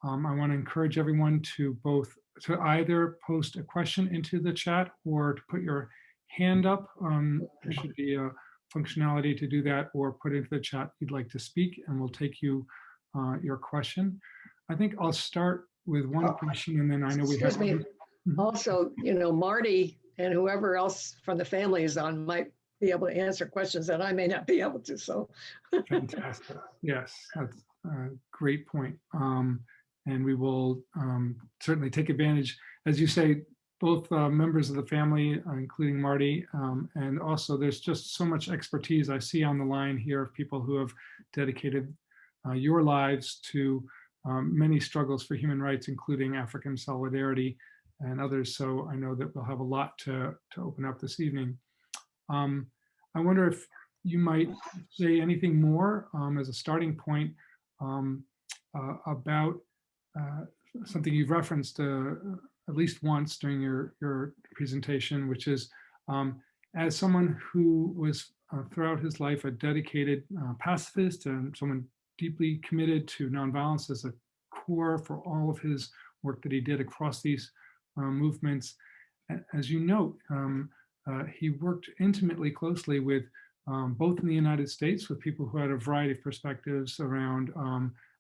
Um, I want to encourage everyone to both to either post a question into the chat or to put your hand up. Um, there should be a functionality to do that or put into the chat you'd like to speak and we'll take you uh, your question. I think I'll start with one Oh, question and then I know we Excuse have. me. Mhm. Also, you know, Marty and whoever else from the family is on might be able to answer questions that I may not be able to, so. Fantastic. Yes, that's a great point. Um, and we will um, certainly take advantage, as you say, both uh, members of the family, uh, including Marty, um, and also there's just so much expertise I see on the line here of people who have dedicated uh, your lives to um, many struggles for human rights, including African solidarity and others. So I know that we'll have a lot to, to open up this evening. Um, I wonder if you might say anything more um, as a starting point um, uh, about uh, something you've referenced uh, at least once during your, your presentation, which is um, as someone who was uh, throughout his life a dedicated uh, pacifist and someone deeply committed to nonviolence as a core for all of his work that he did across these uh, movements. As you note, um, uh, he worked intimately closely with um, both in the United States with people who had a variety of perspectives around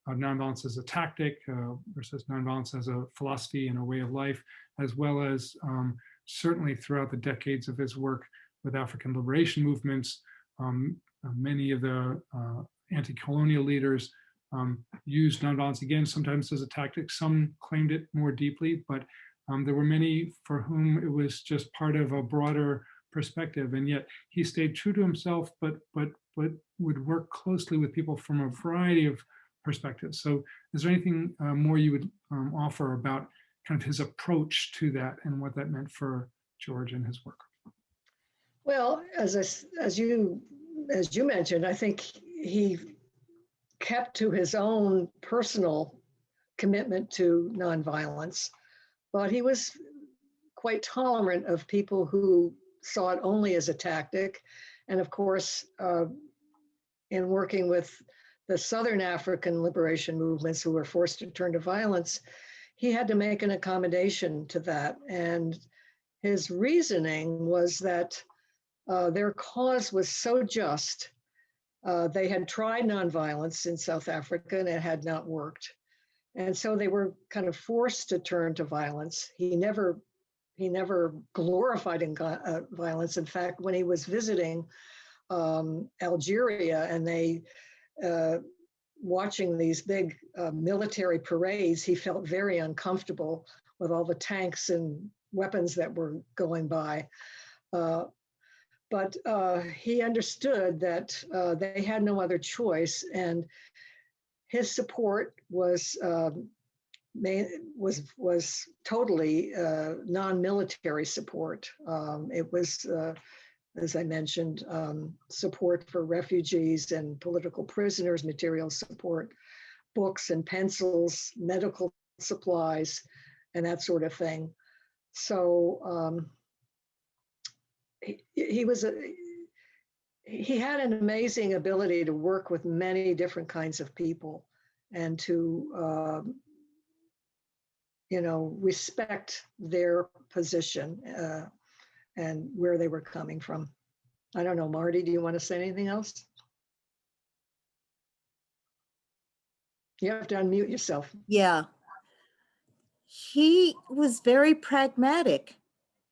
um, uh, nonviolence as a tactic uh, versus nonviolence as a philosophy and a way of life, as well as um, certainly throughout the decades of his work with African liberation movements. Um, uh, many of the uh, anti-colonial leaders um, used nonviolence again, sometimes as a tactic. Some claimed it more deeply, but um, there were many for whom it was just part of a broader perspective. And yet he stayed true to himself, but but but would work closely with people from a variety of perspectives. So is there anything uh, more you would um, offer about kind of his approach to that and what that meant for George and his work? Well, as I as you, as you mentioned, I think he kept to his own personal commitment to nonviolence, but he was quite tolerant of people who saw it only as a tactic. And of course, uh, in working with the Southern African liberation movements who were forced to turn to violence, he had to make an accommodation to that. And his reasoning was that uh, their cause was so just. Uh, they had tried nonviolence in South Africa and it had not worked. And so they were kind of forced to turn to violence. He never he never glorified in uh, violence. In fact, when he was visiting um, Algeria and they watching these big uh, military parades, he felt very uncomfortable with all the tanks and weapons that were going by. Uh, but uh, he understood that uh, they had no other choice, and his support was um, was was totally uh, non-military support. Um, it was, uh, as I mentioned, um, support for refugees and political prisoners, material support, books and pencils, medical supplies, and that sort of thing. So um, he, he was a he had an amazing ability to work with many different kinds of people and to um, you know, respect their position uh, and where they were coming from. I don't know, Marty, do you want to say anything else? You have to unmute yourself. Yeah. He was very pragmatic.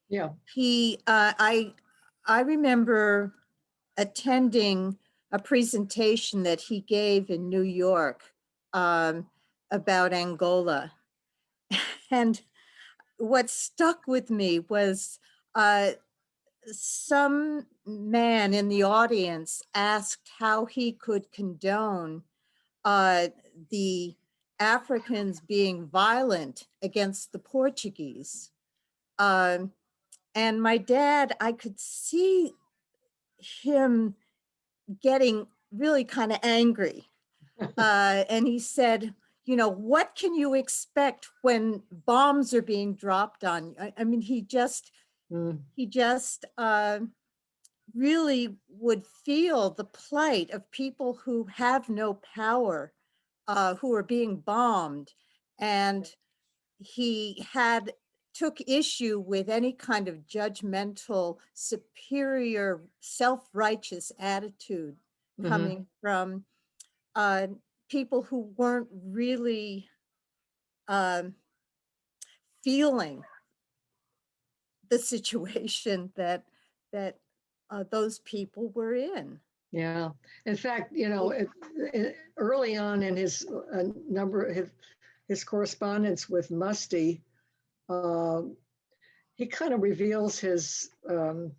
Yeah, He, uh, I, I remember attending a presentation that he gave in New York um, about Angola. And what stuck with me was uh, some man in the audience asked how he could condone uh, the Africans being violent against the Portuguese. Um, and my dad, I could see him getting really kind of angry. Uh, and he said, you know, what can you expect when bombs are being dropped on you? I, I mean, he just, mm, he just uh, really would feel the plight of people who have no power, uh, who are being bombed. And he had, took issue with any kind of judgmental, superior, self-righteous attitude mhm. coming from uh, people who weren't really um, feeling the situation that that uh, those people were in. Yeah, in fact, you know, it, it, early on in his uh, number, his, his correspondence with Muste, um, he kind of reveals his um,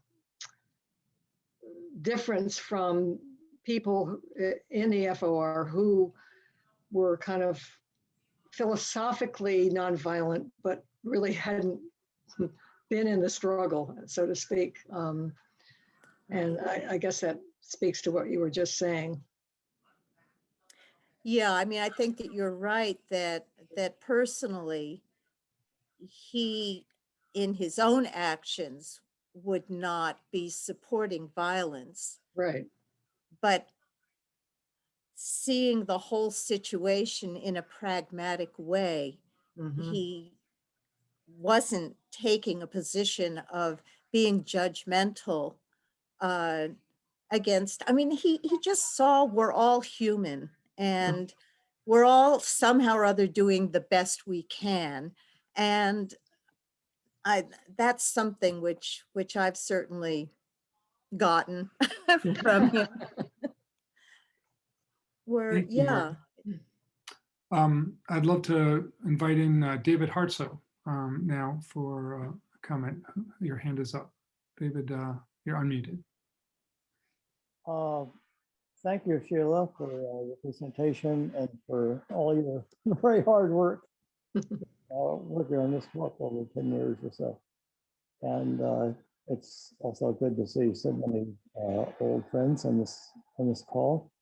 difference from people uh, in the FOR who were kind of philosophically nonviolent, but really hadn't been in the struggle, so to speak. Um, and I, I guess that speaks to what you were just saying. Yeah, I mean, I think that you're right that that personally, he, in his own actions, would not be supporting violence, Right. but seeing the whole situation in a pragmatic way, Mhm. he wasn't taking a position of being judgmental uh, against, I mean, he, he just saw we're all human and we're all somehow or other doing the best we can. And I, that's something which, which I've certainly gotten from him. Where, yeah. Um, I'd love to invite in uh, David Hartsough um, now for uh, a comment. Your hand is up. David, uh, you're unmuted. Uh, Thank you, Sheila, for uh, your presentation and for all your very hard work. uh, Working on this book over 10 years or so. And uh, it's also good to see so many uh, old friends on this, on this call.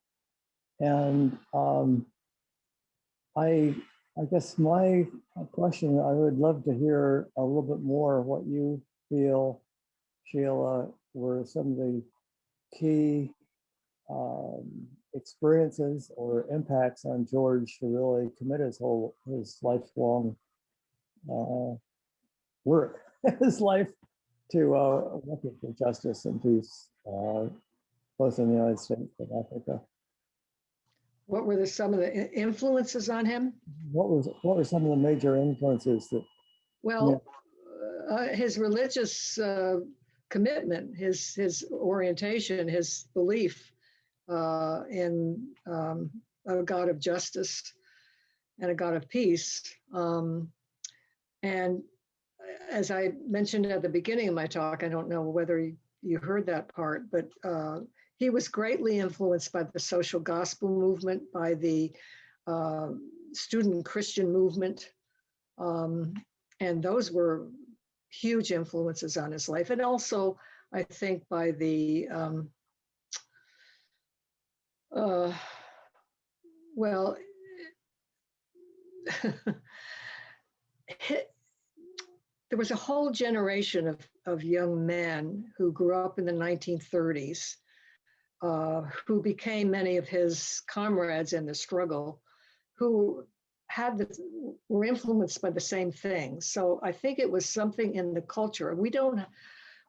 And um, I, I guess my question, I would love to hear a little bit more what you feel, Sheila, were some of the key um, experiences or impacts on George to really commit his whole, his lifelong uh, work, his life to uh, working for justice and peace, uh, both in the United States and Africa. What were the, some of the i- influences on him? What was, what were some of the major influences that, Well, uh, his religious uh, commitment, his his orientation, his belief uh, in um, a God of justice and a God of peace. Um, and as I mentioned at the beginning of my talk, I don't know whether you, you heard that part, but uh, he was greatly influenced by the social gospel movement, by the uh, student Christian movement. Um, and those were huge influences on his life. And also, I think by the, um, uh, well, there was a whole generation of, of young men who grew up in the 1930s uh, who became many of his comrades in the struggle who had the, were influenced by the same things. So I think it was something in the culture. We don't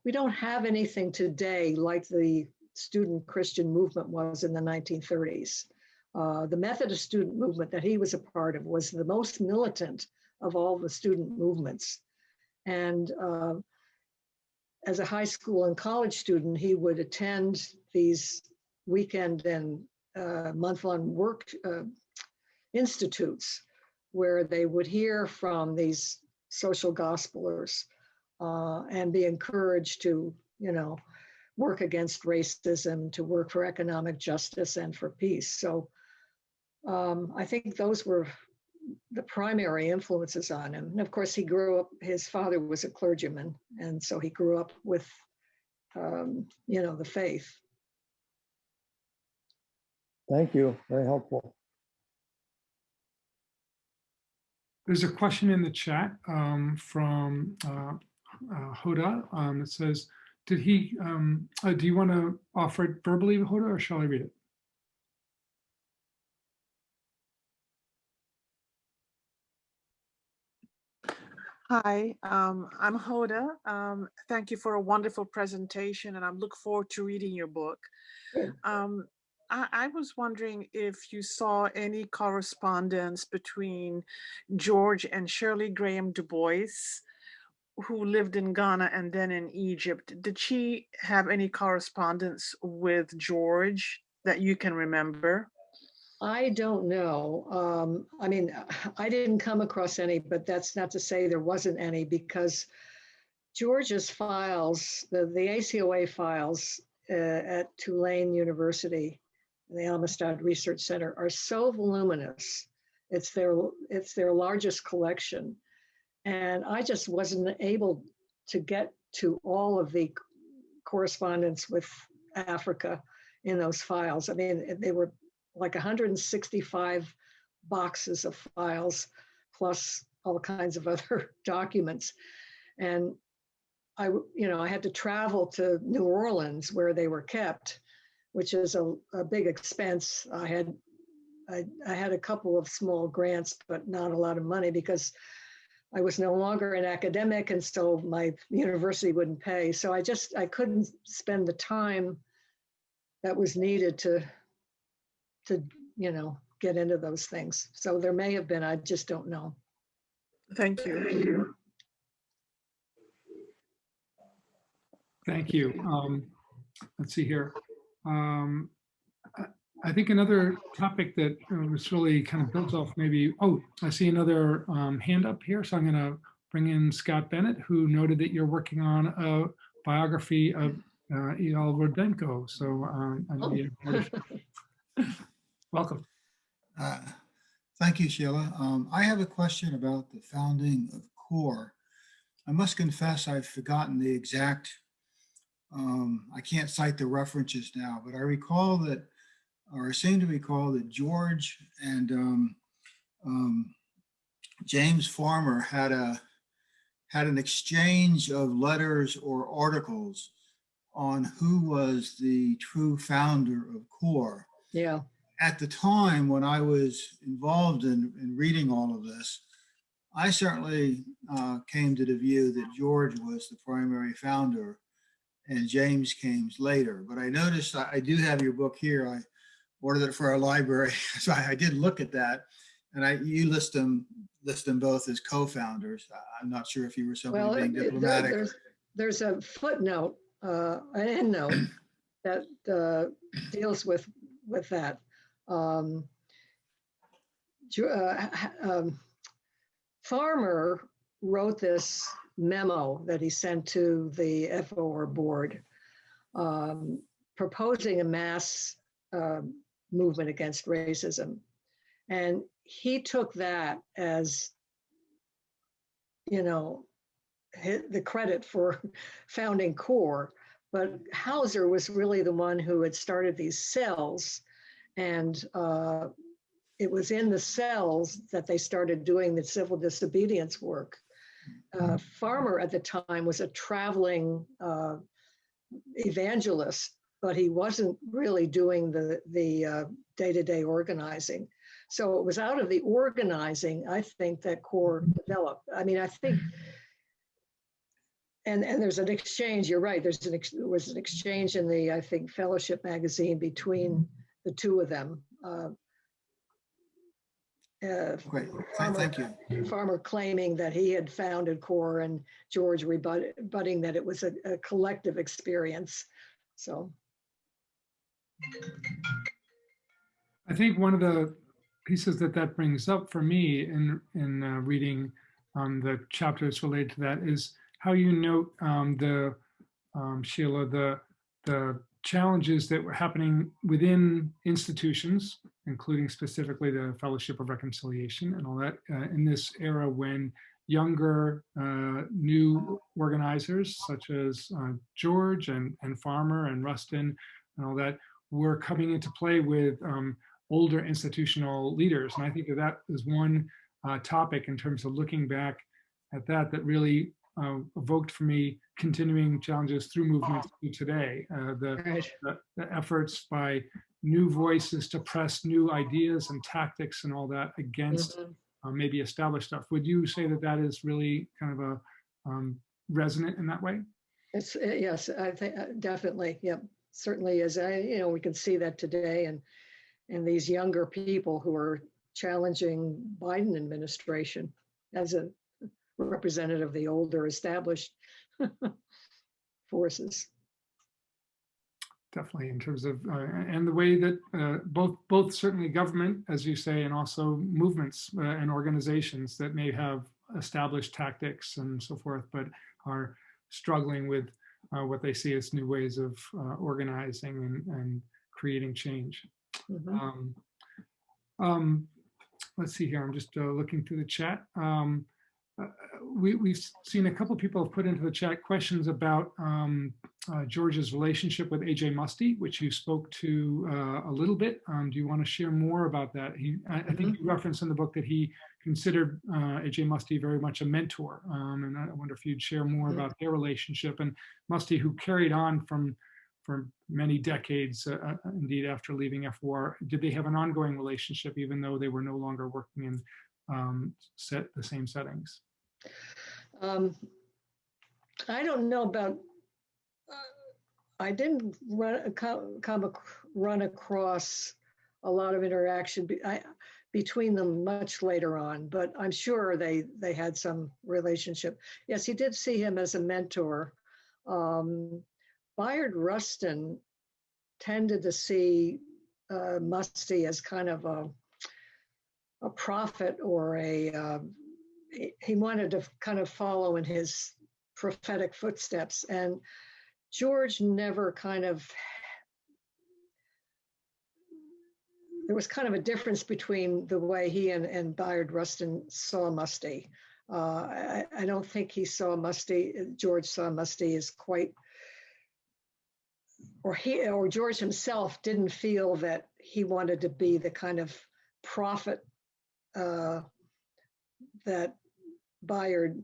we don't have anything today like the student Christian movement was in the 1930s. Uh, the Methodist student movement that he was a part of was the most militant of all the student movements. And uh, as a high school and college student, he would attend these weekend and uh, month-long work uh, institutes where they would hear from these social gospelers uh, and be encouraged to, you know, work against racism, to work for economic justice and for peace. So um, I think those were the primary influences on him. And of course, he grew up, his father was a clergyman, and so he grew up with, um, you know, the faith. Thank you. Very helpful. There's a question in the chat um, from uh, uh, Hoda. Um, it says, did he, um, uh, do you want to offer it verbally, Hoda, or shall I read it? Hi, um, I'm Hoda. Um, thank you for a wonderful presentation and I look forward to reading your book. Um, I, I was wondering if you saw any correspondence between George and Shirley Graham Du Bois, who lived in Ghana and then in Egypt. Did she have any correspondence with George that you can remember? I don't know. Um, I mean, I didn't come across any, but that's not to say there wasn't any because George's files, the, the ACOA files uh, at Tulane University, the Amistad Research Center, are so voluminous. It's their it's their largest collection, and I just wasn't able to get to all of the correspondence with Africa in those files. I mean, they were like 165 boxes of files plus all kinds of other documents and i you know i had to travel to new orleans where they were kept which is a, a big expense i had I, I had a couple of small grants but not a lot of money because i was no longer an academic and so my university wouldn't pay so i just i couldn't spend the time that was needed to to, you know, get into those things. So there may have been, I just don't know. Thank you. Thank you. Thank Um, Let's see here. Um, I- I think another topic that uh, was really kind of built off maybe, oh, I see another um, hand up here. So I'm going to bring in Scott Bennett, who noted that you're working on a biography of uh, Igal Roodenko. So um, I know you- welcome. Uh, Thank you, Sheila. Um, I have a question about the founding of CORE. I must confess I've forgotten the exact, um, I can't cite the references now, but I recall that, or I seem to recall that George and um, um, James Farmer had a, had an exchange of letters or articles on who was the true founder of CORE. Yeah, at the time when I was involved in, in reading all of this, I certainly uh, came to the view that George was the primary founder and James came later. But I noticed I, I do have your book here. I ordered it for our library, so I, I did look at that. And I, you list them, list them both as co-founders. I'm not sure if you were well, somebody being there- diplomatic. there's, there's a footnote, uh, an endnote that uh, deals with, with that. Um, uh, um, Farmer wrote this memo that he sent to the FOR board um, proposing a mass um, movement against racism. And he took that as, you know, the credit for founding CORE. But Houser was really the one who had started these cells. And uh, it was in the cells that they started doing the civil disobedience work. Uh, Farmer at the time was a traveling uh, evangelist, but he wasn't really doing the the uh, day-to-day organizing. So it was out of the organizing, I think, that CORE developed. I mean, I think and, and there's an exchange, you're right, there's an, ex- there was an exchange in the, I think, Fellowship magazine between the two of them. uh, uh, Great, Thank- thank you. Farmer claiming that he had founded CORE and George rebutting that it was a, a collective experience. So, I think one of the pieces that that brings up for me in, in uh, reading um, the chapters related to that is how you note um, the, um, Sheila, the, the challenges that were happening within institutions, including specifically the Fellowship of Reconciliation and all that, uh, in this era when younger, uh, new organizers such as uh, George and, and Farmer and Rustin and all that were coming into play with um, older institutional leaders. And I think that that is one uh, topic in terms of looking back at that, that really uh, evoked for me continuing challenges through movements to today. Uh, the, right. the, the efforts by new voices to press new ideas and tactics and all that against Mhm. uh, maybe established stuff. Would you say that that is really kind of a um, resonant in that way? It's, uh, yes, I think, uh, definitely, yep, certainly is. I, you know, we can see that today and, and these younger people who are challenging Biden administration as a representative of the older established forces. Definitely in terms of, uh, and the way that uh, both, both certainly government, as you say, and also movements uh, and organizations that may have established tactics and so forth, but are struggling with uh, what they see as new ways of uh, organizing and, and creating change. Mhm. Um, um, let's see here. I'm just uh, looking through the chat. Um, we, we've seen a couple of people have put into the chat questions about um, uh, George's relationship with AJ Muste, which you spoke to uh, a little bit. Um, do you want to share more about that? He, I, I think you referenced in the book that he considered uh, AJ Muste very much a mentor. Um, and I wonder if you'd share more about their relationship and Muste, who carried on from for many decades, uh, uh, indeed after leaving FOR, did they have an ongoing relationship even though they were no longer working in um, set the same settings? Um, I don't know about, uh, I didn't run, come, come, run across a lot of interaction be, I, between them much later on, but I'm sure they, they had some relationship. Yes, he did see him as a mentor. Um, Bayard Rustin tended to see uh, Muste as kind of a, a prophet or a, uh, he- wanted to kind of follow in his prophetic footsteps. And George never kind of, there was kind of a difference between the way he and, and Bayard Rustin saw Muste. Uh, I, I don't think he saw Muste, George saw Muste as quite, or he, or George himself didn't feel that he wanted to be the kind of prophet uh, that Bayard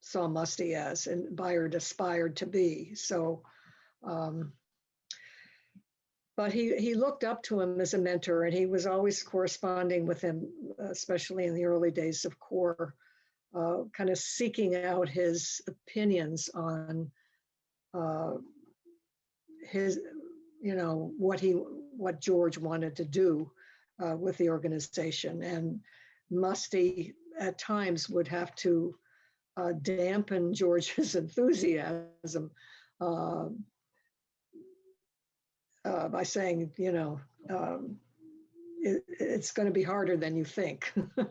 saw Muste as and Bayard aspired to be. So, um, but he, he looked up to him as a mentor and he was always corresponding with him, especially in the early days of CORE, uh, kind of seeking out his opinions on uh, his, you know, what he, what George wanted to do uh, with the organization. And Muste at times would have to uh, dampen George's enthusiasm uh, uh, by saying, you know, um, it, it's going to be harder than you think.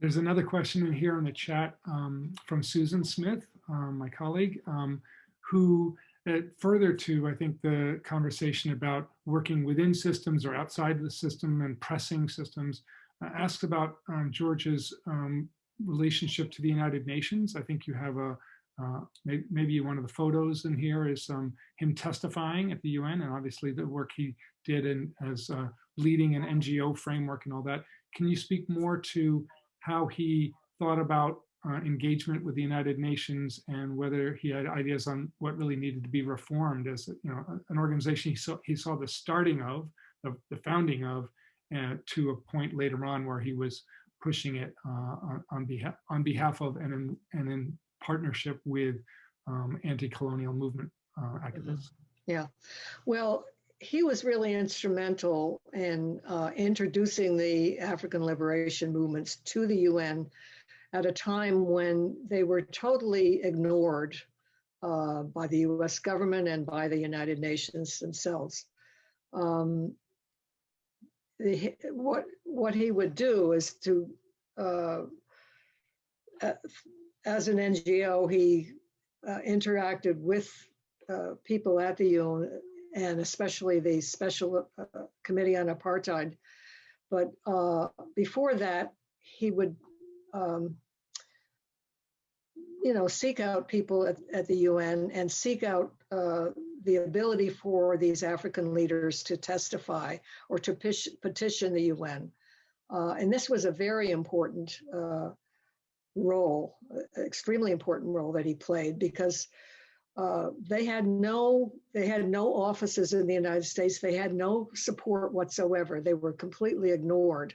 There's another question in here in the chat um, from Susan Smith, um, my colleague, um, who uh, further to, I think, the conversation about working within systems or outside the system and pressing systems, uh, asks about um, George's um, relationship to the United Nations. I think you have a, uh, may- maybe one of the photos in here is um, him testifying at the UN and obviously the work he did in, as uh, leading an NGO framework and all that. Can you speak more to how he thought about uh, engagement with the United Nations and whether he had ideas on what really needed to be reformed as you know an organization he saw he saw the starting of, of the founding of uh, to a point later on where he was pushing it uh, on, on behalf on behalf of and in and in partnership with um, anti-colonial movement uh, activists. Yeah, well, he was really instrumental in uh, introducing the African liberation movements to the UN at a time when they were totally ignored uh, by the US government and by the United Nations themselves. Um, the, what, what he would do is to, uh, uh, as an NGO, he uh, interacted with uh, people at the UN and especially the Special uh, Committee on Apartheid. But before that, he would, um, you know, seek out people at, at the UN and seek out uh, the ability for these African leaders to testify or to pish, petition the UN. Uh, and this was a very important uh, role, extremely important role that he played because uh, they had no they had no offices in the United States. They had no support whatsoever. They were completely ignored,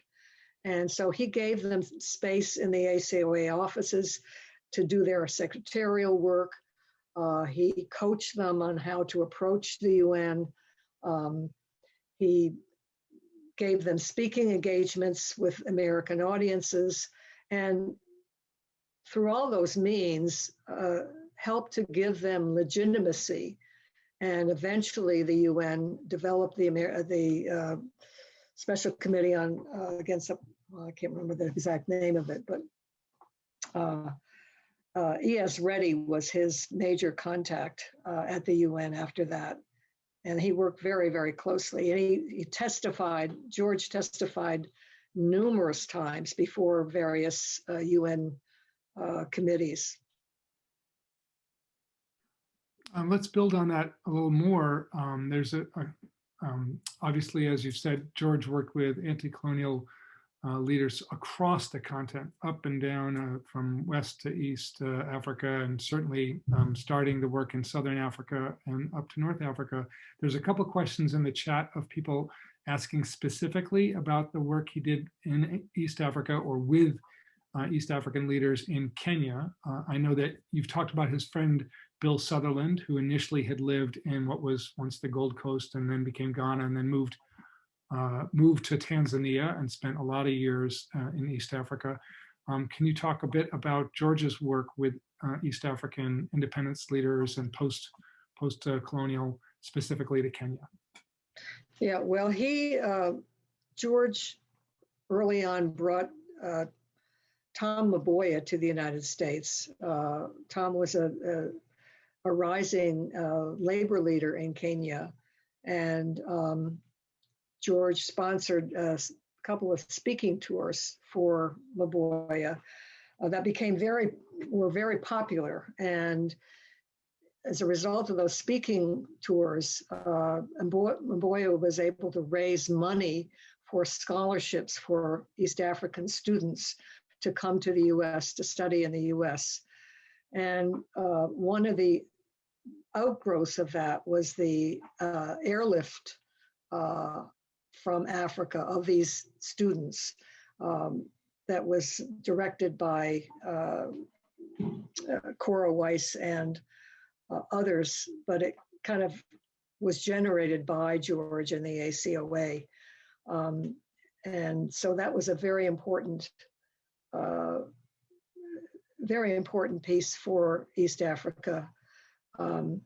and so he gave them space in the ACOA offices to do their secretarial work. Uh, he coached them on how to approach the UN. Um, he gave them speaking engagements with American audiences, and through all those means. Uh, helped to give them legitimacy. And eventually the UN developed the, Amer the uh, Special Committee on uh, Against, well, I can't remember the exact name of it, but uh, uh E.S. Reddy was his major contact uh, at the UN after that. And he worked very, very closely. And he, he testified, George testified numerous times before various UN uh, committees. Um, let's build on that a little more. Um, there's a, a um, obviously, as you've said, George worked with anti-colonial uh, leaders across the continent, up and down uh, from west to east uh, Africa, and certainly um, starting the work in Southern Africa and up to North Africa. There's a couple questions in the chat of people asking specifically about the work he did in East Africa or with uh, East African leaders in Kenya. Uh, I know that you've talked about his friend Bill Sutherland, who initially had lived in what was once the Gold Coast and then became Ghana and then moved uh, moved to Tanzania and spent a lot of years uh, in East Africa. Um, can you talk a bit about George's work with uh, East African independence leaders and post post colonial, specifically to Kenya? Yeah, well, he uh, George early on brought uh, Tom Mboya to the United States. Uh, Tom was a, a a rising labor leader in Kenya. And um, George sponsored a couple of speaking tours for Mboya uh, that became very, were very popular. And as a result of those speaking tours, uh, was able to raise money for scholarships for East African students to come to the US to study in the US. And uh, one of the outgrowths of that was the uh, airlift uh, from Africa of these students um, that was directed by uh, uh Cora Weiss and uh, others, but it kind of was generated by George and the ACOA. Um, and so that was a very important, uh, very important piece for East Africa um,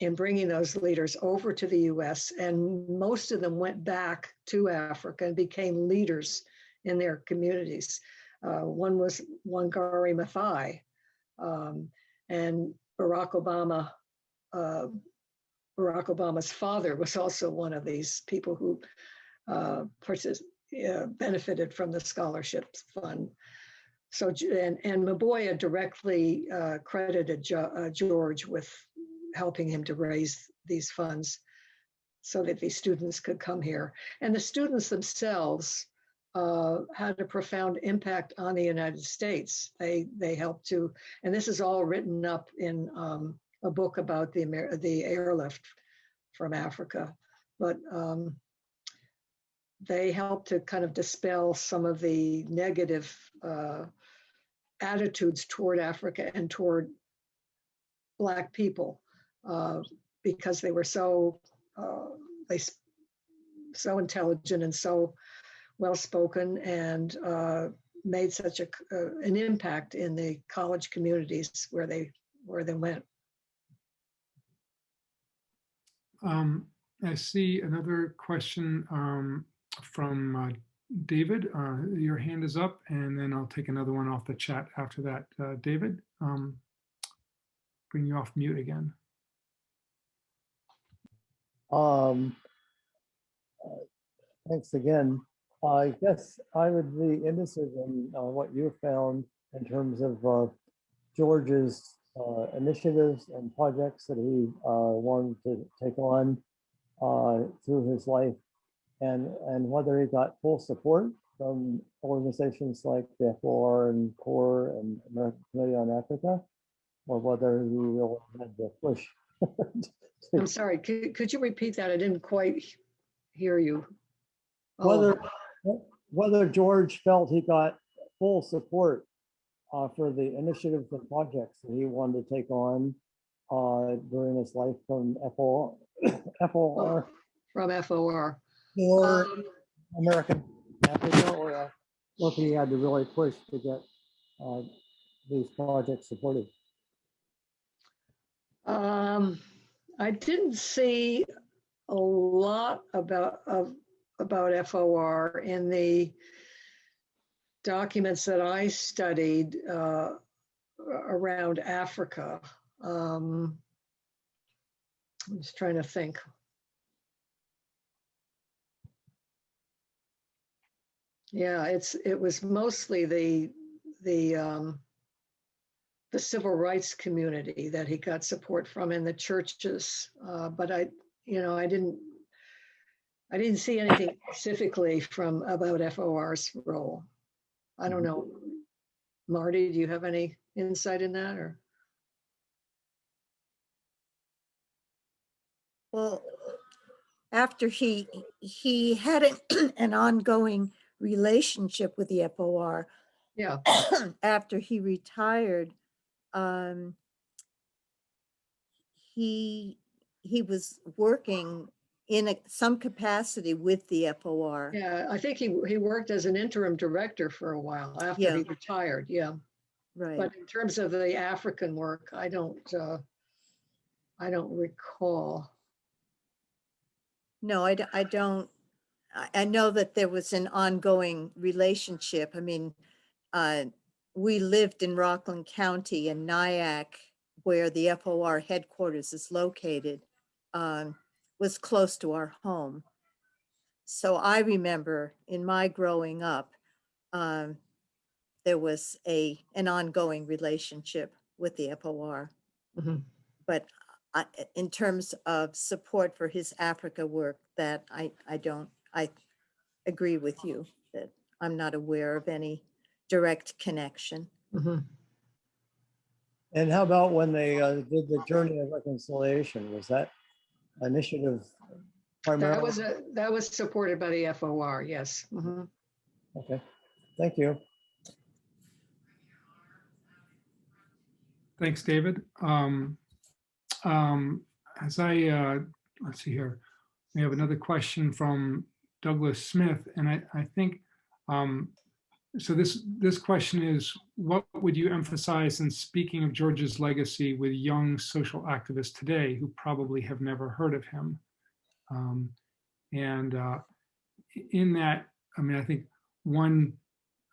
in bringing those leaders over to the US. And most of them went back to Africa and became leaders in their communities. Uh, one was Wangari Maathai, um, and Barack Obama. Uh, Barack Obama's father was also one of these people who uh, uh, benefited from the scholarship fund. So, and, and Mboya directly uh, credited jo uh, George with helping him to raise these funds so that these students could come here. And the students themselves uh, had a profound impact on the United States. They they helped to, and this is all written up in um, a book about the Amer the airlift from Africa. But um, they helped to kind of dispel some of the negative uh, attitudes toward Africa and toward Black people uh, because they were so uh, they so intelligent and so well spoken and uh, made such a uh, an impact in the college communities where they where they went. Um, I see another question um, from uh, David. Your hand is up, and then I'll take another one off the chat after that. David, um, bring you off mute again. Um, Thanks again. I guess I would be interested in uh, what you found in terms of uh, George's uh, initiatives and projects that he uh, wanted to take on uh, through his life and, and whether he got full support from organizations like the FOR and CORE and American Committee on Africa, or whether he really had to push. I'm sorry, could, could you repeat that? I didn't quite hear you. Oh, Whether, whether George felt he got full support uh, for the initiatives and projects that he wanted to take on uh, during his life from FOR, FOR From FOR. or Um, American Africa, or uh, look, he had to really push to get uh, these projects supported. Um, I didn't see a lot about, of, about FOR in the documents that I studied, uh, around Africa. Um, I'm just trying to think. Yeah, it's, it was mostly the, the, um, the civil rights community that he got support from in the churches. Uh, but I, you know, I didn't, I didn't see anything specifically from about FOR's role. I don't know. Marty, do you have any insight in that or? Well, after he, he had an, an ongoing relationship with the FOR. Yeah, After he retired, um, he, he was working in a- some capacity with the FOR. yeah, I think he, he worked as an interim director for a while after Yeah. he retired, yeah. Right. But in terms of the African work, I don't, uh, I don't recall. No, I, I don't, I, I know that there was an ongoing relationship. I mean, uh, we lived in Rockland County in Nyack, where the FOR headquarters is located, um, was close to our home. So I remember in my growing up, um, there was a, an ongoing relationship with the FOR. Mhm. But I, in terms of support for his Africa work, that I, I don't, I agree with you that I'm not aware of any direct connection. Mhm. And how about when they uh, did the Journey of Reconciliation? Was that initiative That primarily? was, a that was supported by the FOR, yes. Mhm. Okay, thank you. Thanks, David. Um, um, As I, uh, let's see here, we have another question from Douglas Smith, and I, I think, um, so this, this question is, what would you emphasize in speaking of George's legacy with young social activists today who probably have never heard of him? Um, And uh, in that, I mean, I think one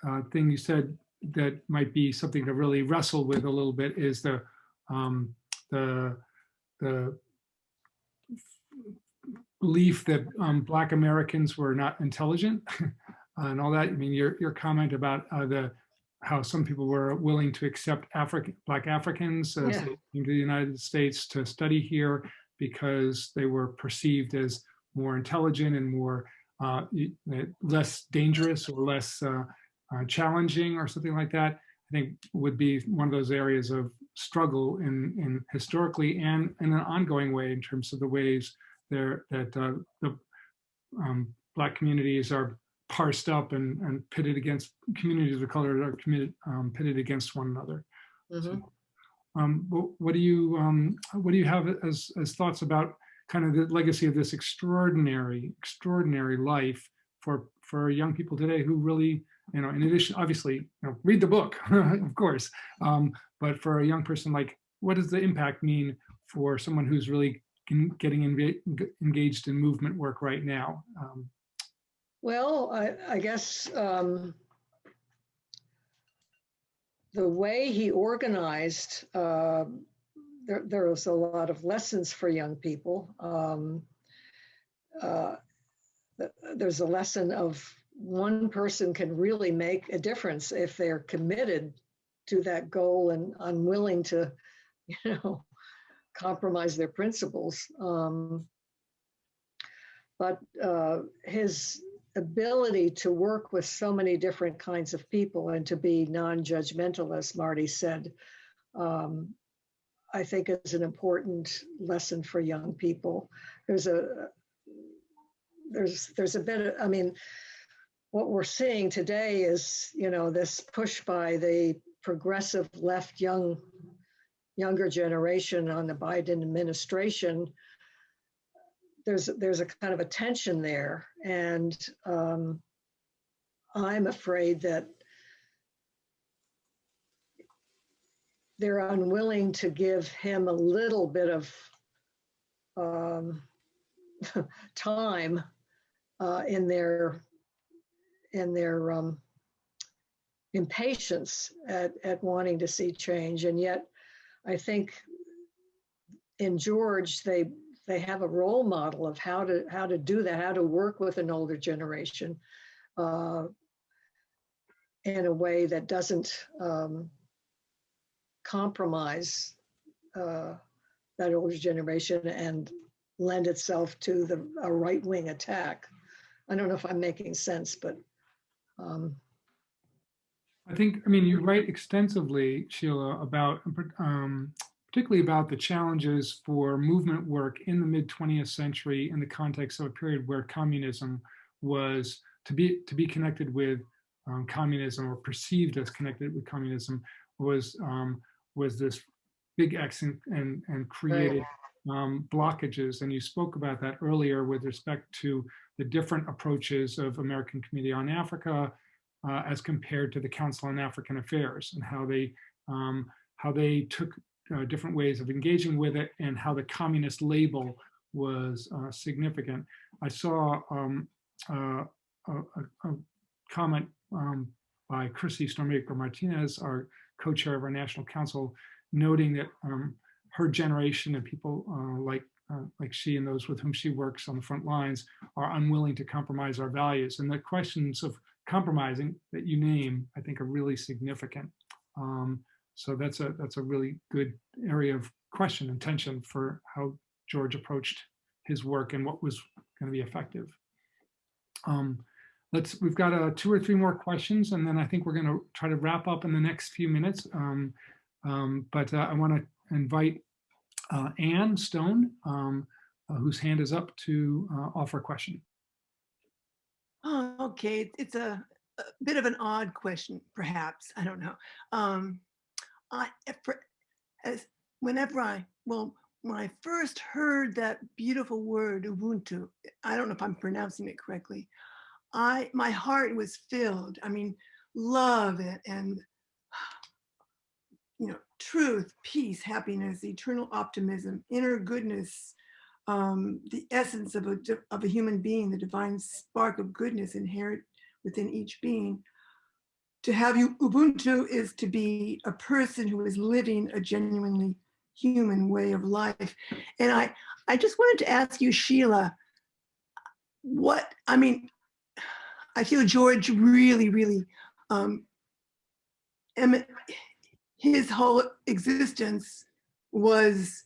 uh, thing you said that might be something to really wrestle with a little bit is the um, the the belief that um, Black Americans were not intelligent and all that. I mean, your your comment about uh, the how some people were willing to accept African Black Africans as Yeah. to the United States to study here because they were perceived as more intelligent and more uh, uh, less dangerous or less uh, uh, challenging or something like that, I think would be one of those areas of struggle in, in historically and in an ongoing way in terms of the ways there that uh, the um, Black communities are parsed up and, and pitted against communities of color that are committed, um, pitted against one another. Mhm. Um, what, what do you, um, what do you have as, as thoughts about kind of the legacy of this extraordinary, extraordinary life for, for young people today who really, you know, in addition, obviously, you know, read the book, of course, um, but for a young person, like, what does the impact mean for someone who's really getting engaged in movement work right now? Well, I, I guess um, the way he organized, uh, there, there was a lot of lessons for young people. Um, uh, there's a lesson of one person can really make a difference if they're committed to that goal and unwilling to, you know, compromise their principles. Um, but uh, his ability to work with so many different kinds of people and to be non-judgmental, as Marty said, um, I think is an important lesson for young people. There's a there's there's a bit of, I mean, what we're seeing today is, you know, this push by the progressive left young younger generation on the Biden administration there's there's a kind of a tension there. And um, i'm afraid that they're unwilling to give him a little bit of um, time uh, in their in their um, impatience at, at wanting to see change. And yet i think in george they they have a role model of how to how to do that, how to work with an older generation uh, in a way that doesn't um, compromise uh, that older generation and lend itself to the a right wing attack. I don't know if I'm making sense, but um, I think, I mean, you write extensively, Sheila, about um, particularly about the challenges for movement work in the mid 20th century in the context of a period where communism was to be to be connected with um, communism or perceived as connected with communism was um, was this big X and and, and created um, blockages. And you spoke about that earlier with respect to the different approaches of American Committee on Africa uh, as compared to the Council on African Affairs and how they um, how they took uh, different ways of engaging with it and how the communist label was uh, significant. I saw um, uh, a, a, comment um, by Chrissy Stormaker Martinez, our co-chair of our national council, noting that um, her generation and people uh, like uh, like she and those with whom she works on the front lines are unwilling to compromise our values. And the questions of compromising that you name, I think, are really significant. Um, so that's a that's a really good area of question and tension for how George approached his work and what was going to be effective. Um, let's we've got uh, two or three more questions, and then I think we're going to try to wrap up in the next few minutes. Um, um, but uh, I want to invite uh, Anne Stone, um, uh, whose hand is up, to uh, offer a question. Oh, okay. It's a, a bit of an odd question, perhaps. I don't know. I, for, as whenever I, well, when I first heard that beautiful word Ubuntu, I don't know if I'm pronouncing it correctly. I, my heart was filled. I mean, love it and, you know, truth, peace, happiness, eternal optimism, inner goodness, um, the essence of a, of a human being, the divine spark of goodness inherent within each being. To have you, Ubuntu is to be a person who is living a genuinely human way of life. And I, I just wanted to ask you, Sheila, what, I mean, I feel George really, really, um, his whole existence was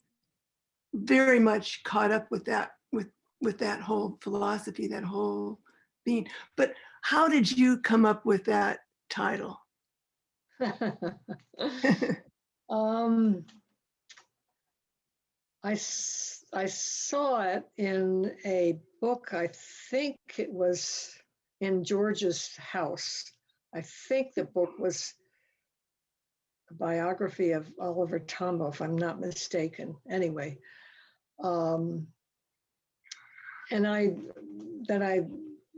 very much caught up with that with with that whole philosophy that whole being but how did you come up with that title um, I, I saw it in a book, I think it was in George's house. I think the book was a biography of Oliver Tambo, if I'm not mistaken, anyway. Um, And I, then I,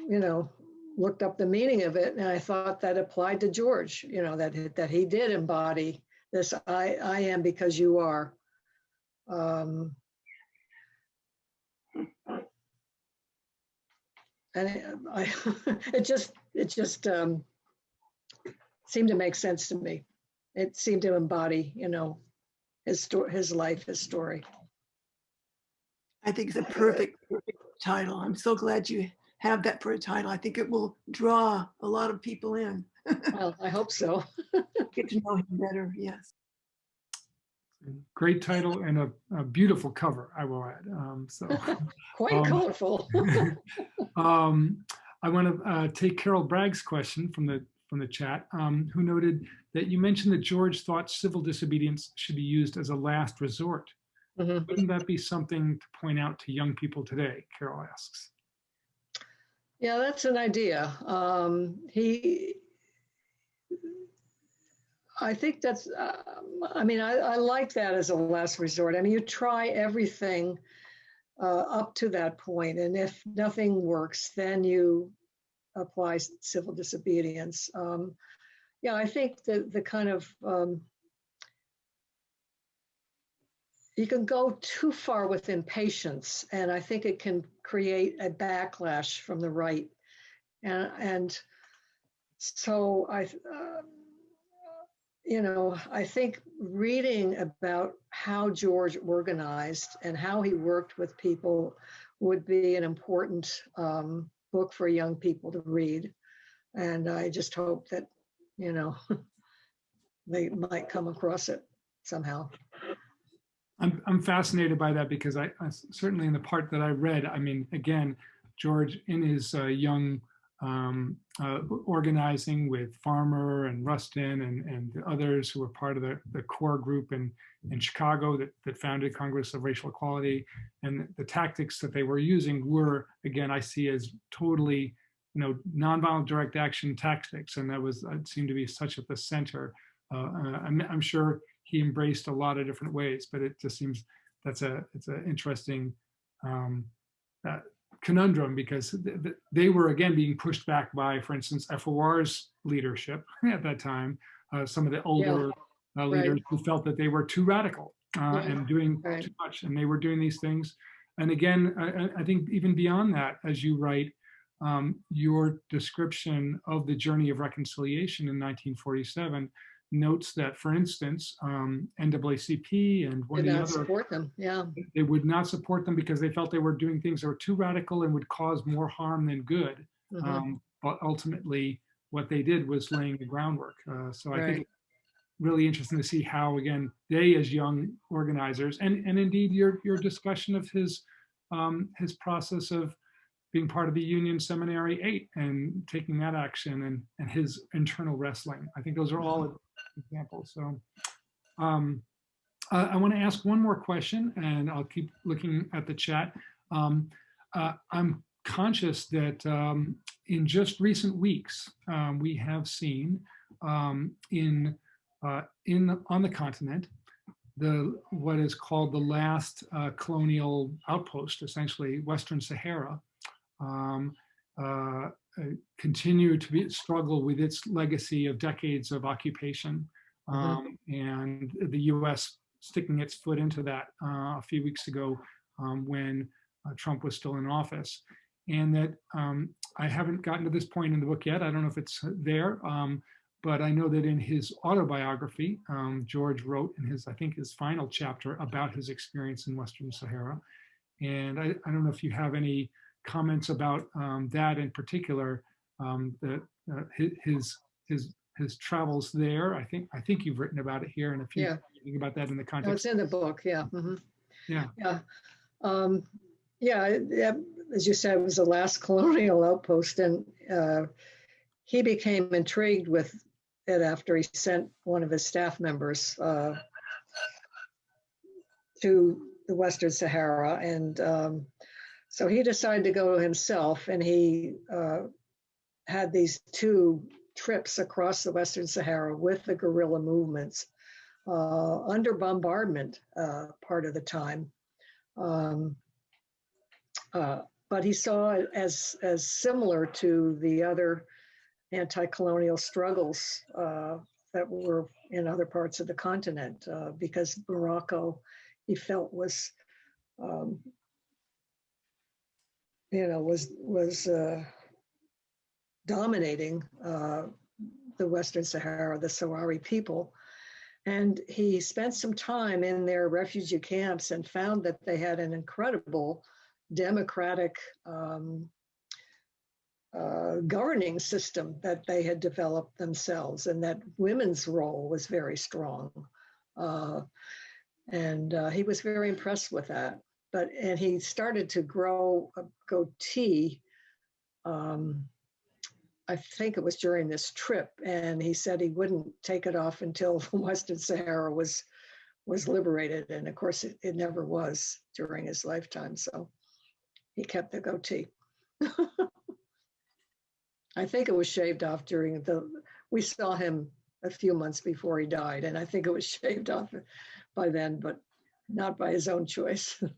you know, looked up the meaning of it and I thought that applied to George, you know, that, he- that he did embody this, I, I am because you are. Um, And it, I, it just, it just um, seemed to make sense to me. It seemed to embody, you know, his story, his life, his story. I think it's a perfect, perfect title. I'm so glad you have that for a title. I think it will draw a lot of people in. Well, I hope so. Get to know him better, yes. Great title and a, a beautiful cover, I will add. Um, so. Quite Um, colorful. um, I want to uh, take Carol Bragg's question from the from the chat, um, who noted that you mentioned that George thought civil disobedience should be used as a last resort. Mhm. Wouldn't that be something to point out to young people today? Carol asks. Yeah, that's an idea. Um, he, I think that's, um, I mean, I, I like that as a last resort. I mean, you try everything uh, up to that point, and if nothing works, then you apply civil disobedience. Um, yeah, I think that the kind of um, you can go too far with impatience, and I think it can create a backlash from the right. And, and so I, um, you know, I think reading about how George organized and how he worked with people would be an important um, book for young people to read. And I just hope that, you know, they might come across it somehow. I'm, I'm fascinated by that because I, I certainly in the part that I read, I mean, again, George in his uh, young um, uh, organizing with Farmer and Rustin and, and the others who were part of the, the core group in, in Chicago that, that founded Congress of Racial Equality. And the tactics that they were using were, again, I see as totally, you know, nonviolent direct action tactics. And that was, it seemed to be such at the center. Uh, uh, I'm, I'm sure he embraced a lot of different ways, but it just seems that's a, it's an interesting um, uh, conundrum because th- th- they were again being pushed back by, for instance, FOR's leadership at that time, uh, some of the older uh, leaders who felt that they were too radical uh, Yeah, and doing right. too much, and they were doing these things. And again, I, I- I think even beyond that, as you write, um, your description of the journey of reconciliation in 1947 notes that, for instance, um, NAACP and one Did of the not other support them, yeah. they would not support them because they felt they were doing things that were too radical and would cause more harm than good. Mhm. Um, but ultimately, what they did was laying the groundwork. Uh, so I think really interesting to see how, again, they as young organizers, and and indeed your your discussion of his um, his process of being part of the Union Seminary Eight and taking that action and and his internal wrestling. I think those are all examples. So. Um, uh, I want to ask one more question, and I'll keep looking at the chat. Um, uh, I'm conscious that um, in just recent weeks, um, we have seen um, in uh, in the, on the continent the what is called the last uh, colonial outpost, essentially Western Sahara, um, uh, continue to be, struggle with its legacy of decades of occupation, um, and the U.S sticking its foot into that uh, a few weeks ago um, when uh, Trump was still in office. And that um, I haven't gotten to this point in the book yet. I don't know if it's there, um, but I know that in his autobiography, um, George wrote in his, I think, his final chapter about his experience in Western Sahara. And I, I don't know if you have any comments about um, that in particular, um, uh, his his his travels there. I think I think you've written about it here, and if you Yeah. think about that in the No, context, it's in the book, yeah. mhm. Yeah. Yeah. Um, yeah, it- yeah, as you said, it was the last colonial outpost and uh, he became intrigued with it after he sent one of his staff members uh, to the Western Sahara. And um, so he decided to go himself and he uh, had these two trips across the Western Sahara with the guerrilla movements uh, under bombardment uh, part of the time. Um, uh, but he saw it as, as similar to the other anti-colonial struggles uh, that were in other parts of the continent uh, because Morocco, he felt was, um, you know, was was uh, dominating uh, the Western Sahara, the Sahrawi people. And he spent some time in their refugee camps and found that they had an incredible democratic um, uh, governing system that they had developed themselves, and that women's role was very strong. Uh, and uh, he was very impressed with that. But and he started to grow a goatee. Um, I think it was during this trip, and he said he wouldn't take it off until Western Sahara was was liberated, and of course it, it never was during his lifetime. So he kept the goatee. I think it was shaved off during the, we saw him a few months before he died, and I think it was shaved off by then, but not by his own choice.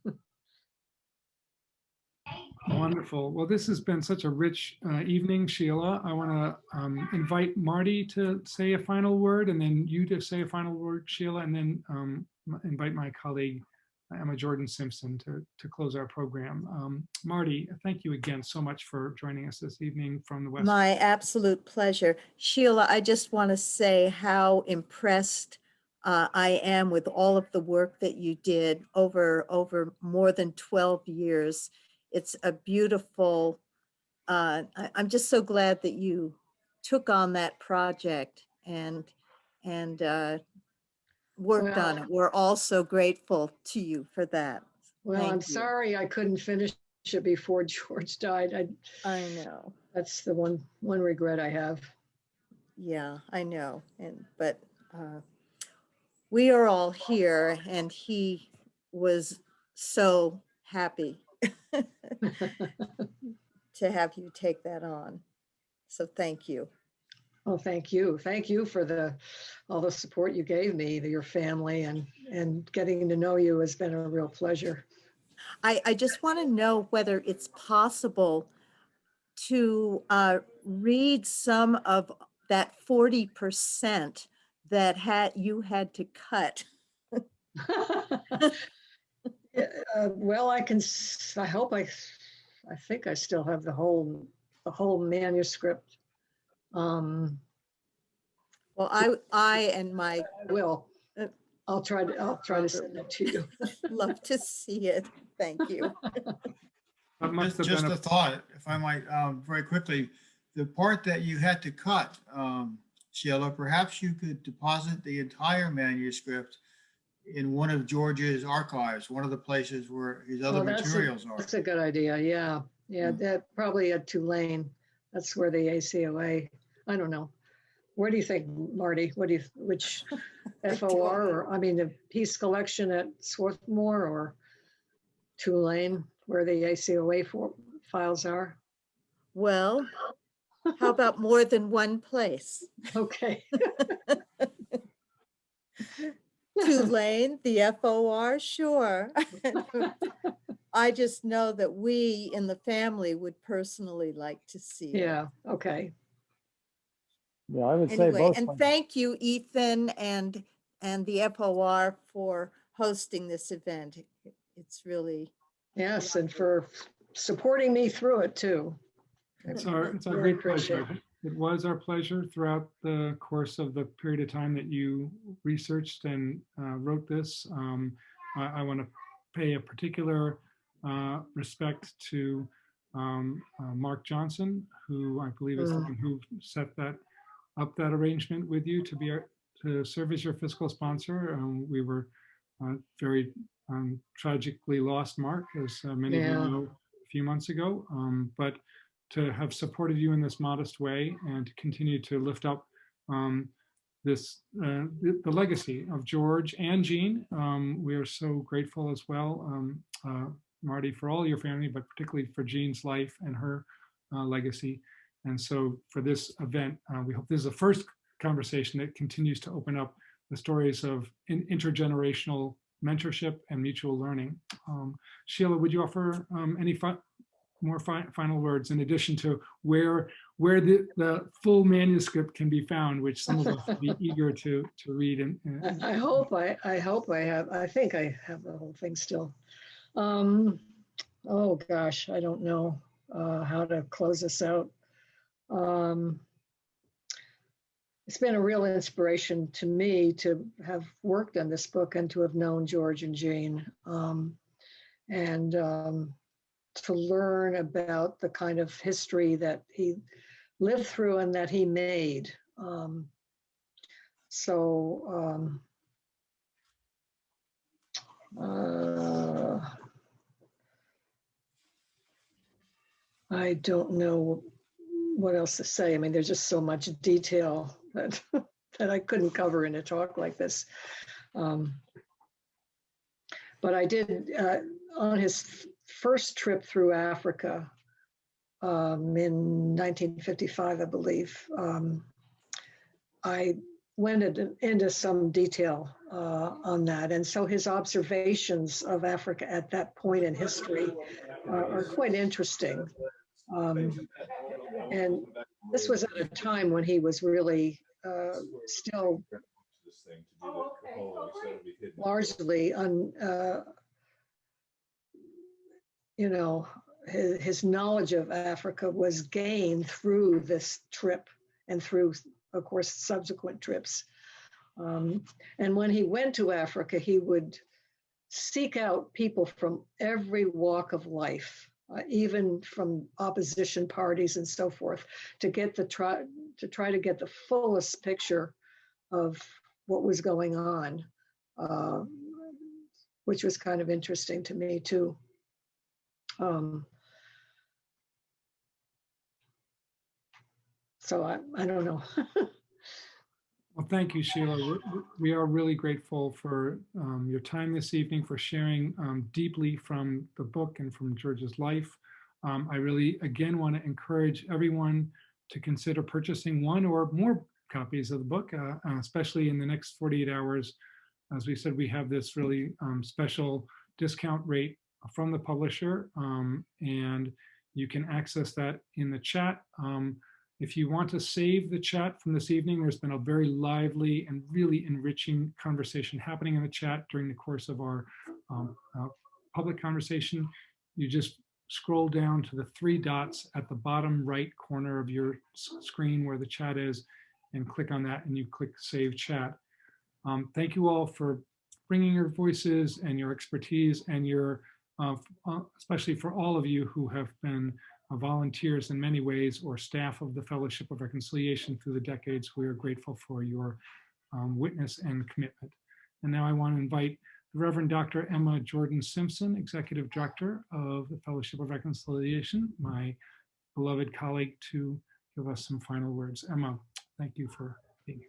Wonderful. Well, this has been such a rich uh, evening, Sheila. I want to um, invite Marty to say a final word and then you to say a final word, Sheila, and then um, invite my colleague Emma Jordan Simpson to, to close our program. Um, Marty, thank you again so much for joining us this evening from the West. My absolute pleasure. Sheila, I just want to say how impressed uh, I am with all of the work that you did over, over more than 12 years. It's a beautiful, uh, I, I'm just so glad that you took on that project and, and uh, worked on it. We're all so grateful to you for that. Well, I'm you. sorry I couldn't finish it before George died. I, I know. that's the one, one regret I have. Yeah, I know. And, but uh, we are all here and he was so happy to have you take that on. So thank you. Oh, thank you. Thank you for the, all the support you gave me, your family and, and getting to know you has been a real pleasure. I, I just want to know whether it's possible to uh, read some of that 40% that had, you had to cut. Yeah, uh, Well, I can, I hope I, I think I still have the whole, the whole manuscript. Um, Well, I, I and my I will. Uh, I'll try to, I'll try to send it to you. love to see it. Thank you. That must Just have just been a a thought, if I might, um, very quickly, the part that you had to cut, um, Sheila, perhaps you could deposit the entire manuscript in one of George's archives, one of the places where his other Oh, that's a- materials are. That's a good idea. Yeah. Yeah, Mm. that probably at Tulane. That's where the ACOA, I don't know. Where do you think, Marty? What do you, which FOR or, I mean, the Peace Collection at Swarthmore or Tulane, where the ACOA for- files are? Well, how about more than one place? Okay. Tulane, the FOR, sure. I just know that we in the family would personally like to see it. Yeah, okay. Yeah, I would say Anyway, both. and places. thank you, Ethan and, and the FOR for hosting this event. It's really, Yes, and for supporting me through it too. It's our, it's our Really great pleasure. It was our pleasure throughout the course of the period of time that you researched and uh, wrote this. Um, I, I want to pay a particular uh, respect to um, uh, Mark Johnson, who I believe is the Mm. one who set that up that arrangement with you to be our, to serve as your fiscal sponsor. Um, we were uh, very um, tragically lost Mark, as uh, many of you know, a few months ago. Um, but to have supported you in this modest way and to continue to lift up um, this, uh, the, legacy of George and Jean. Um, we are so grateful as well, um, uh, Marty, for all your family, but particularly for Jean's life and her uh, legacy. And so for this event, uh, we hope this is the first conversation that continues to open up the stories of in- intergenerational mentorship and mutual learning. Um, Sheila, would you offer um, any more fi- final words in addition to where where the, the full manuscript can be found, which some of us would be eager to to read and, and I I hope I, I hope I have, I think I have the whole thing still. Um, oh gosh, I don't know uh, how to close this out. Um, it's been a real inspiration to me to have worked on this book and to have known George and Jane. Um, and um, to learn about the kind of history that he lived through and that he made. Um, so um, uh, I don't know what else to say. I mean, there's just so much detail that that I couldn't cover in a talk like this. Um, but I did uh, on his first trip through Africa um, in 1955, I believe. Um, I went into, some detail uh, on that, and so his observations of Africa at that point in history are, are quite interesting. Um, and this was at a time when he was really uh, still largely un, uh, you know, his, his knowledge of Africa was gained through this trip and through, of course, subsequent trips. Um, and when he went to Africa, he would seek out people from every walk of life, uh, even from opposition parties and so forth, to get the try to try to get the fullest picture of what was going on, uh, which was kind of interesting to me too. Um, so I, I don't know. Well, thank you, Sheila. We're- We are really grateful for um, your time this evening, for sharing um, deeply from the book and from George's life. Um, I really, again, want to encourage everyone to consider purchasing one or more copies of the book, uh, uh, especially in the next 48 hours. As we said, we have this really um, special discount rate from the publisher, um, and you can access that in the chat. Um, if you want to save the chat from this evening, there's been a very lively and really enriching conversation happening in the chat during the course of our um, uh, public conversation. You just scroll down to the three dots at the bottom right corner of your screen where the chat is and click on that and you click Save Chat. Um, Thank you all for bringing your voices and your expertise and your, uh, especially for all of you who have been uh, volunteers in many ways or staff of the Fellowship of Reconciliation through the decades. We are grateful for your um, witness and commitment. And now I want to invite the Reverend Dr. Emma Jordan Simpson, Executive Director of the Fellowship of Reconciliation, my beloved colleague, to give us some final words. Emma, thank you for being here.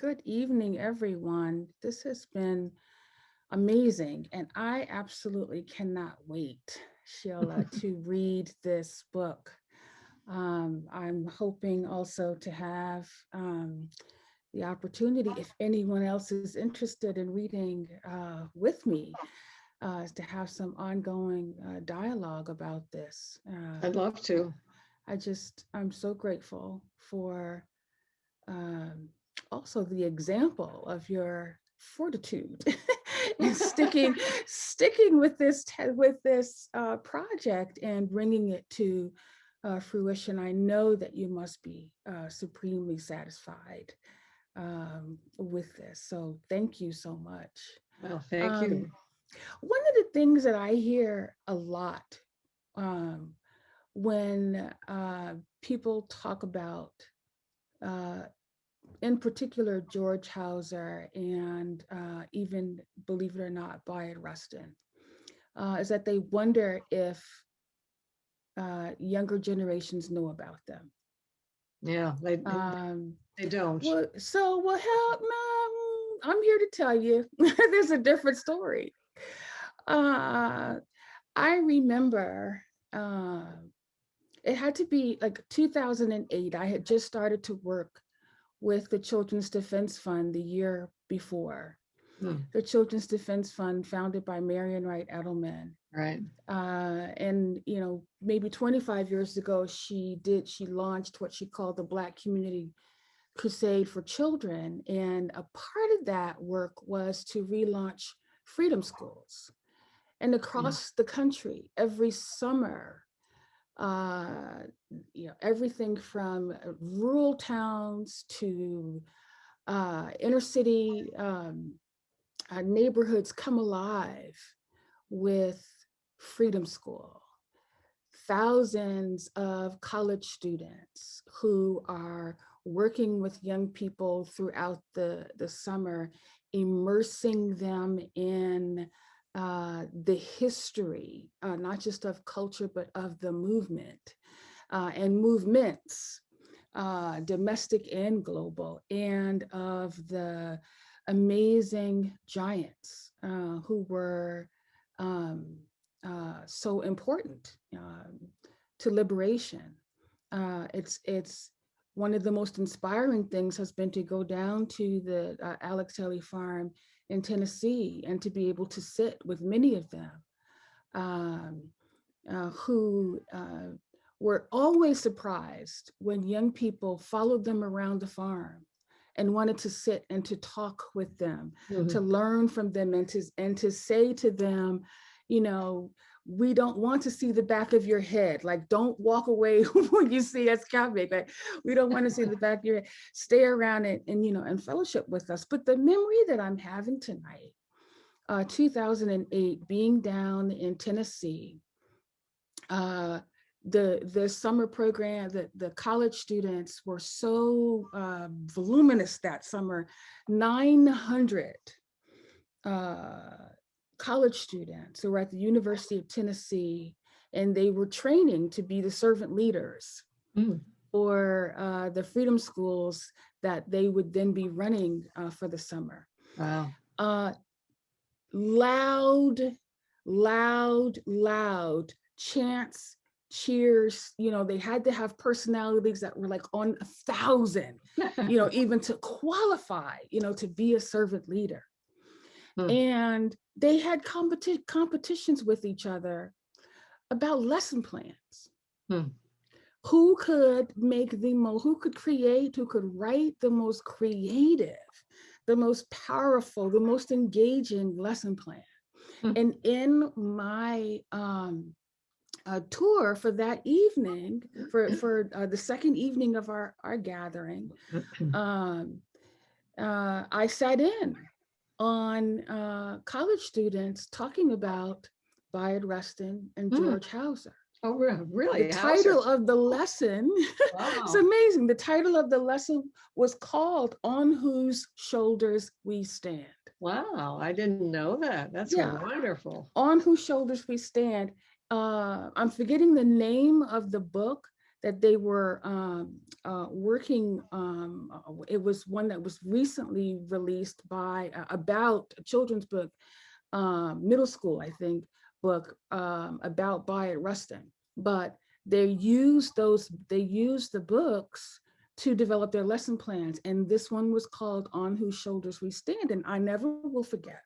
Good evening, everyone. This has been amazing, and I absolutely cannot wait, Sheila, to read this book. Um, I'm hoping also to have um, the opportunity, if anyone else is interested in reading uh, with me, uh, to have some ongoing uh, dialogue about this. Uh, I'd love to. I just, I'm so grateful for um, also the example of your fortitude and sticking, sticking with this, with this uh, project and bringing it to uh, fruition. I know that you must be uh, supremely satisfied um, with this. So thank you so much. Well, thank you. Um, One of the things that I hear a lot um, when uh, people talk about, uh, in particular, George Houser and uh, even, believe it or not, Bayard Rustin, uh, is that they wonder if uh, younger generations know about them. Yeah, they, Um, they don't. well, so well, help, no, I'm here to tell you, there's a different story. Uh, I remember, uh, it had to be like 2008. I had just started to work with the Children's Defense Fund the year before. Hmm. The Children's Defense Fund, founded by Marian Wright Edelman. Right. Uh, and you know, maybe 25 years ago, she did. She launched what she called the Black Community Crusade for Children, and a part of that work was to relaunch freedom schools. And across the country, every summer, uh, you know, everything from uh, rural towns to uh, inner city um, uh, neighborhoods come alive with Freedom School. Thousands of college students who are working with young people throughout the, the summer, immersing them in uh, the history, uh, not just of culture, but of the movement uh, and movements, uh, domestic and global, and of the amazing giants uh, who were um, uh, so important um, to liberation. Uh, it's it's one of the most inspiring things has been to go down to the Alex Haley farm in Tennessee and to be able to sit with many of them um, uh, who uh, were always surprised when young people followed them around the farm and wanted to sit and to talk with them, Mhm. to learn from them and to, and to say to them, you know, we don't want to see the back of your head. Like, don't walk away when you see us coming. Like, we don't want to see the back of your head. Stay around and, and you know, and fellowship with us. But the memory that I'm having tonight, uh, 2008, being down in Tennessee, uh, the the summer program, the, the college students were so uh, voluminous that summer, 900 uh, college students who were at the University of Tennessee, and they were training to be the servant leaders Mm. for uh, the freedom schools that they would then be running uh, for the summer. Wow. Uh, loud, loud, loud chants, cheers. You know, they had to have personalities that were like on a thousand, you know, even to qualify, you know, to be a servant leader. Hmm. And they had competi- competitions with each other about lesson plans. Hmm. Who could make the most, who could create, who could write the most creative, the most powerful, the most engaging lesson plan. Hmm. And in my um, uh, tour for that evening, for, for uh, the second evening of our, our gathering, um, uh, I sat in on uh, college students talking about Bayard Rustin and Mm. George Houser. Oh, re- really? The Houser? title of the lesson, it's amazing. The title of the lesson was called On Whose Shoulders We Stand. Wow, I didn't know that. That's Yeah. wonderful. On Whose Shoulders We Stand. Uh, I'm forgetting the name of the book that they were um, uh, working. Um, uh, it was one that was recently released by uh, about a children's book, um, middle school, I think, book um, about Bayard Rustin. But they used those. They used the books to develop their lesson plans, and this one was called "On Whose Shoulders We Stand," and I never will forget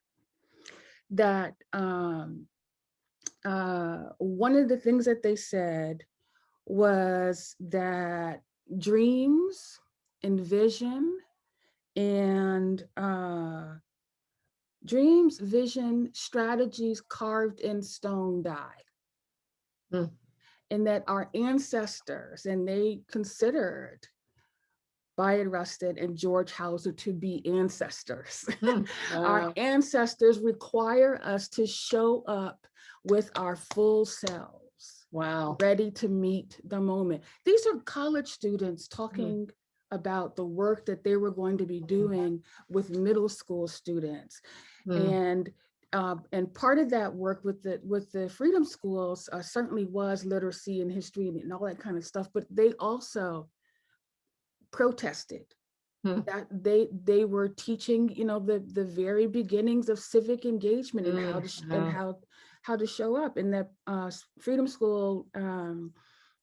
that um, uh, one of the things that they said was that dreams and vision and uh, dreams, vision, strategies carved in stone die. Hmm. And that our ancestors, and they considered Bayard Rustin and George Houser to be ancestors. Hmm, Our ancestors require us to show up with our full selves, Wow. ready to meet the moment. These are college students talking about the work that they were going to be doing with middle school students. Mm. And uh, and part of that work with the with the freedom schools uh, certainly was literacy and history and, and all that kind of stuff. But they also protested. Hmm. That they they were teaching, you know, the the very beginnings of civic engagement and how Mm, to sh- wow. and how how to show up. And that uh, Freedom School um,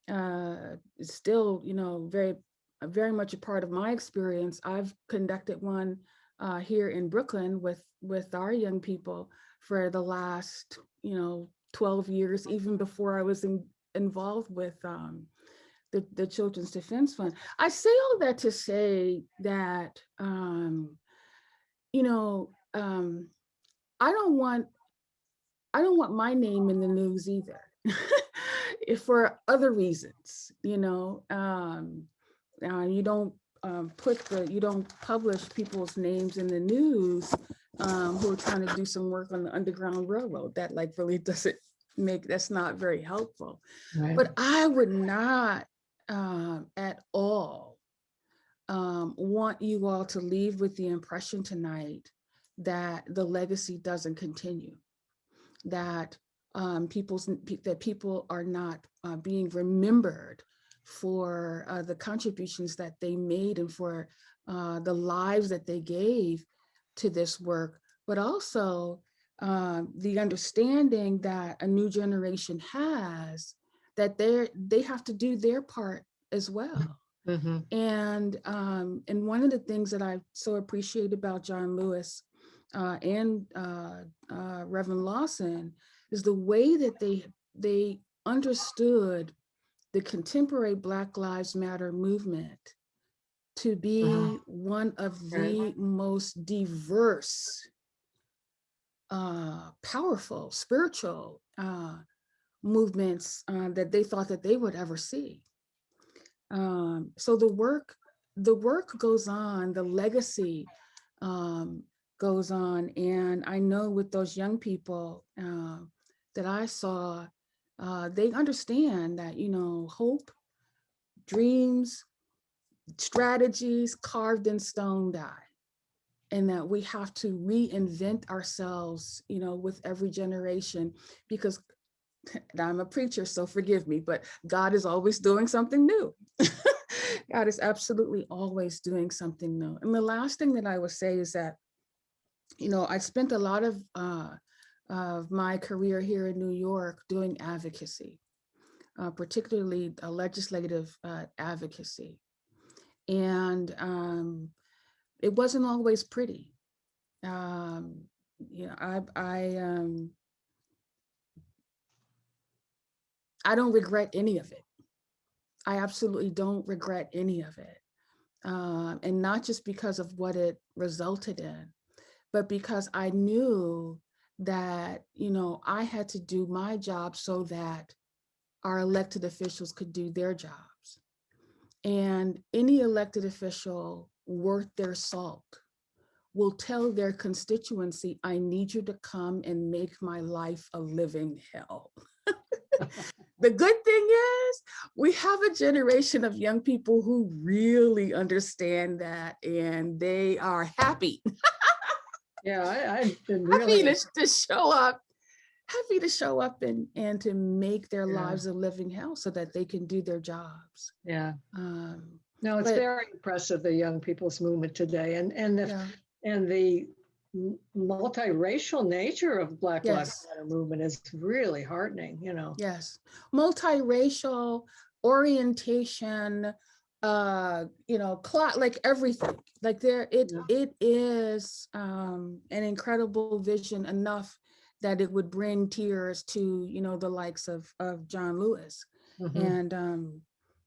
uh, is still, you know, very very much a part of my experience. I've conducted one uh, here in Brooklyn with with our young people for the last, you know, 12 years, even before I was in, involved with um, the, the Children's Defense Fund. I say all that to say that, um, you know, um, I don't want, I don't want my name in the news either. if for other reasons, you know, um, uh, you don't um, put the, you don't publish people's names in the news um, who are trying to do some work on the Underground Railroad. That like really doesn't make, that's not very helpful. Right. But I would not um, at all um, want you all to leave with the impression tonight that the legacy doesn't continue, that um, people's that people are not uh, being remembered for uh, the contributions that they made and for uh, the lives that they gave to this work, but also um, the understanding that a new generation has that they they have to do their part as well. Mhm. And um, and one of the things that I so appreciate about John Lewis uh, and uh, uh, Reverend Lawson is the way that they they understood the contemporary Black Lives Matter movement to be Uh-huh. one of the most diverse, uh, powerful, spiritual uh, movements uh, that they thought that they would ever see. Um, so the work, the work goes on, the legacy um, goes on, and I know with those young people uh, that I saw, uh, they understand that you know hope, dreams, strategies carved in stone die, and that we have to reinvent ourselves, you know, with every generation because I'm a preacher, so forgive me, but God is always doing something new. God is absolutely always doing something new. And the last thing that I would say is that, you know, I spent a lot of uh, of my career here in New York doing advocacy, uh, particularly uh, legislative uh, advocacy. And um, it wasn't always pretty. Um, you know, I, I, um, I don't regret any of it. I absolutely don't regret any of it. Um, and not just because of what it resulted in, but because I knew that, you know, I had to do my job so that our elected officials could do their jobs. And any elected official worth their salt will tell their constituency, I need you to come and make my life a living hell. the good thing is we have a generation of young people who really understand that and they are happy, Yeah, I, I've been happy to, to show up, happy to show up and, and to make their Yeah. lives a living hell so that they can do their jobs. yeah. Um, No, it's But- very impressive, the young people's movement today and, and the, yeah. and the multiracial nature of Black Lives Matter movement is really heartening, you know. Yes, multiracial orientation, uh, you know, clot like everything. Like there, it Yeah. it is um, an incredible vision enough that it would bring tears to you know the likes of of John Lewis, Mhm. and um,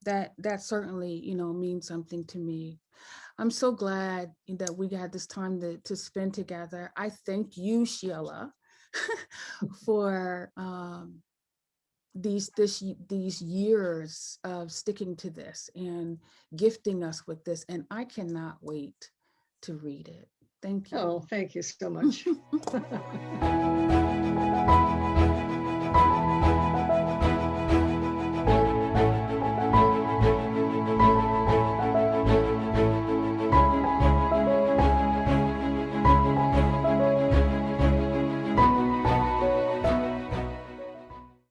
that that certainly you know means something to me. I'm so glad that we had this time to to spend together. I thank you, Sheila, for um, these this these years of sticking to this and gifting us with this and i cannot wait to read it thank you Oh, thank you so much.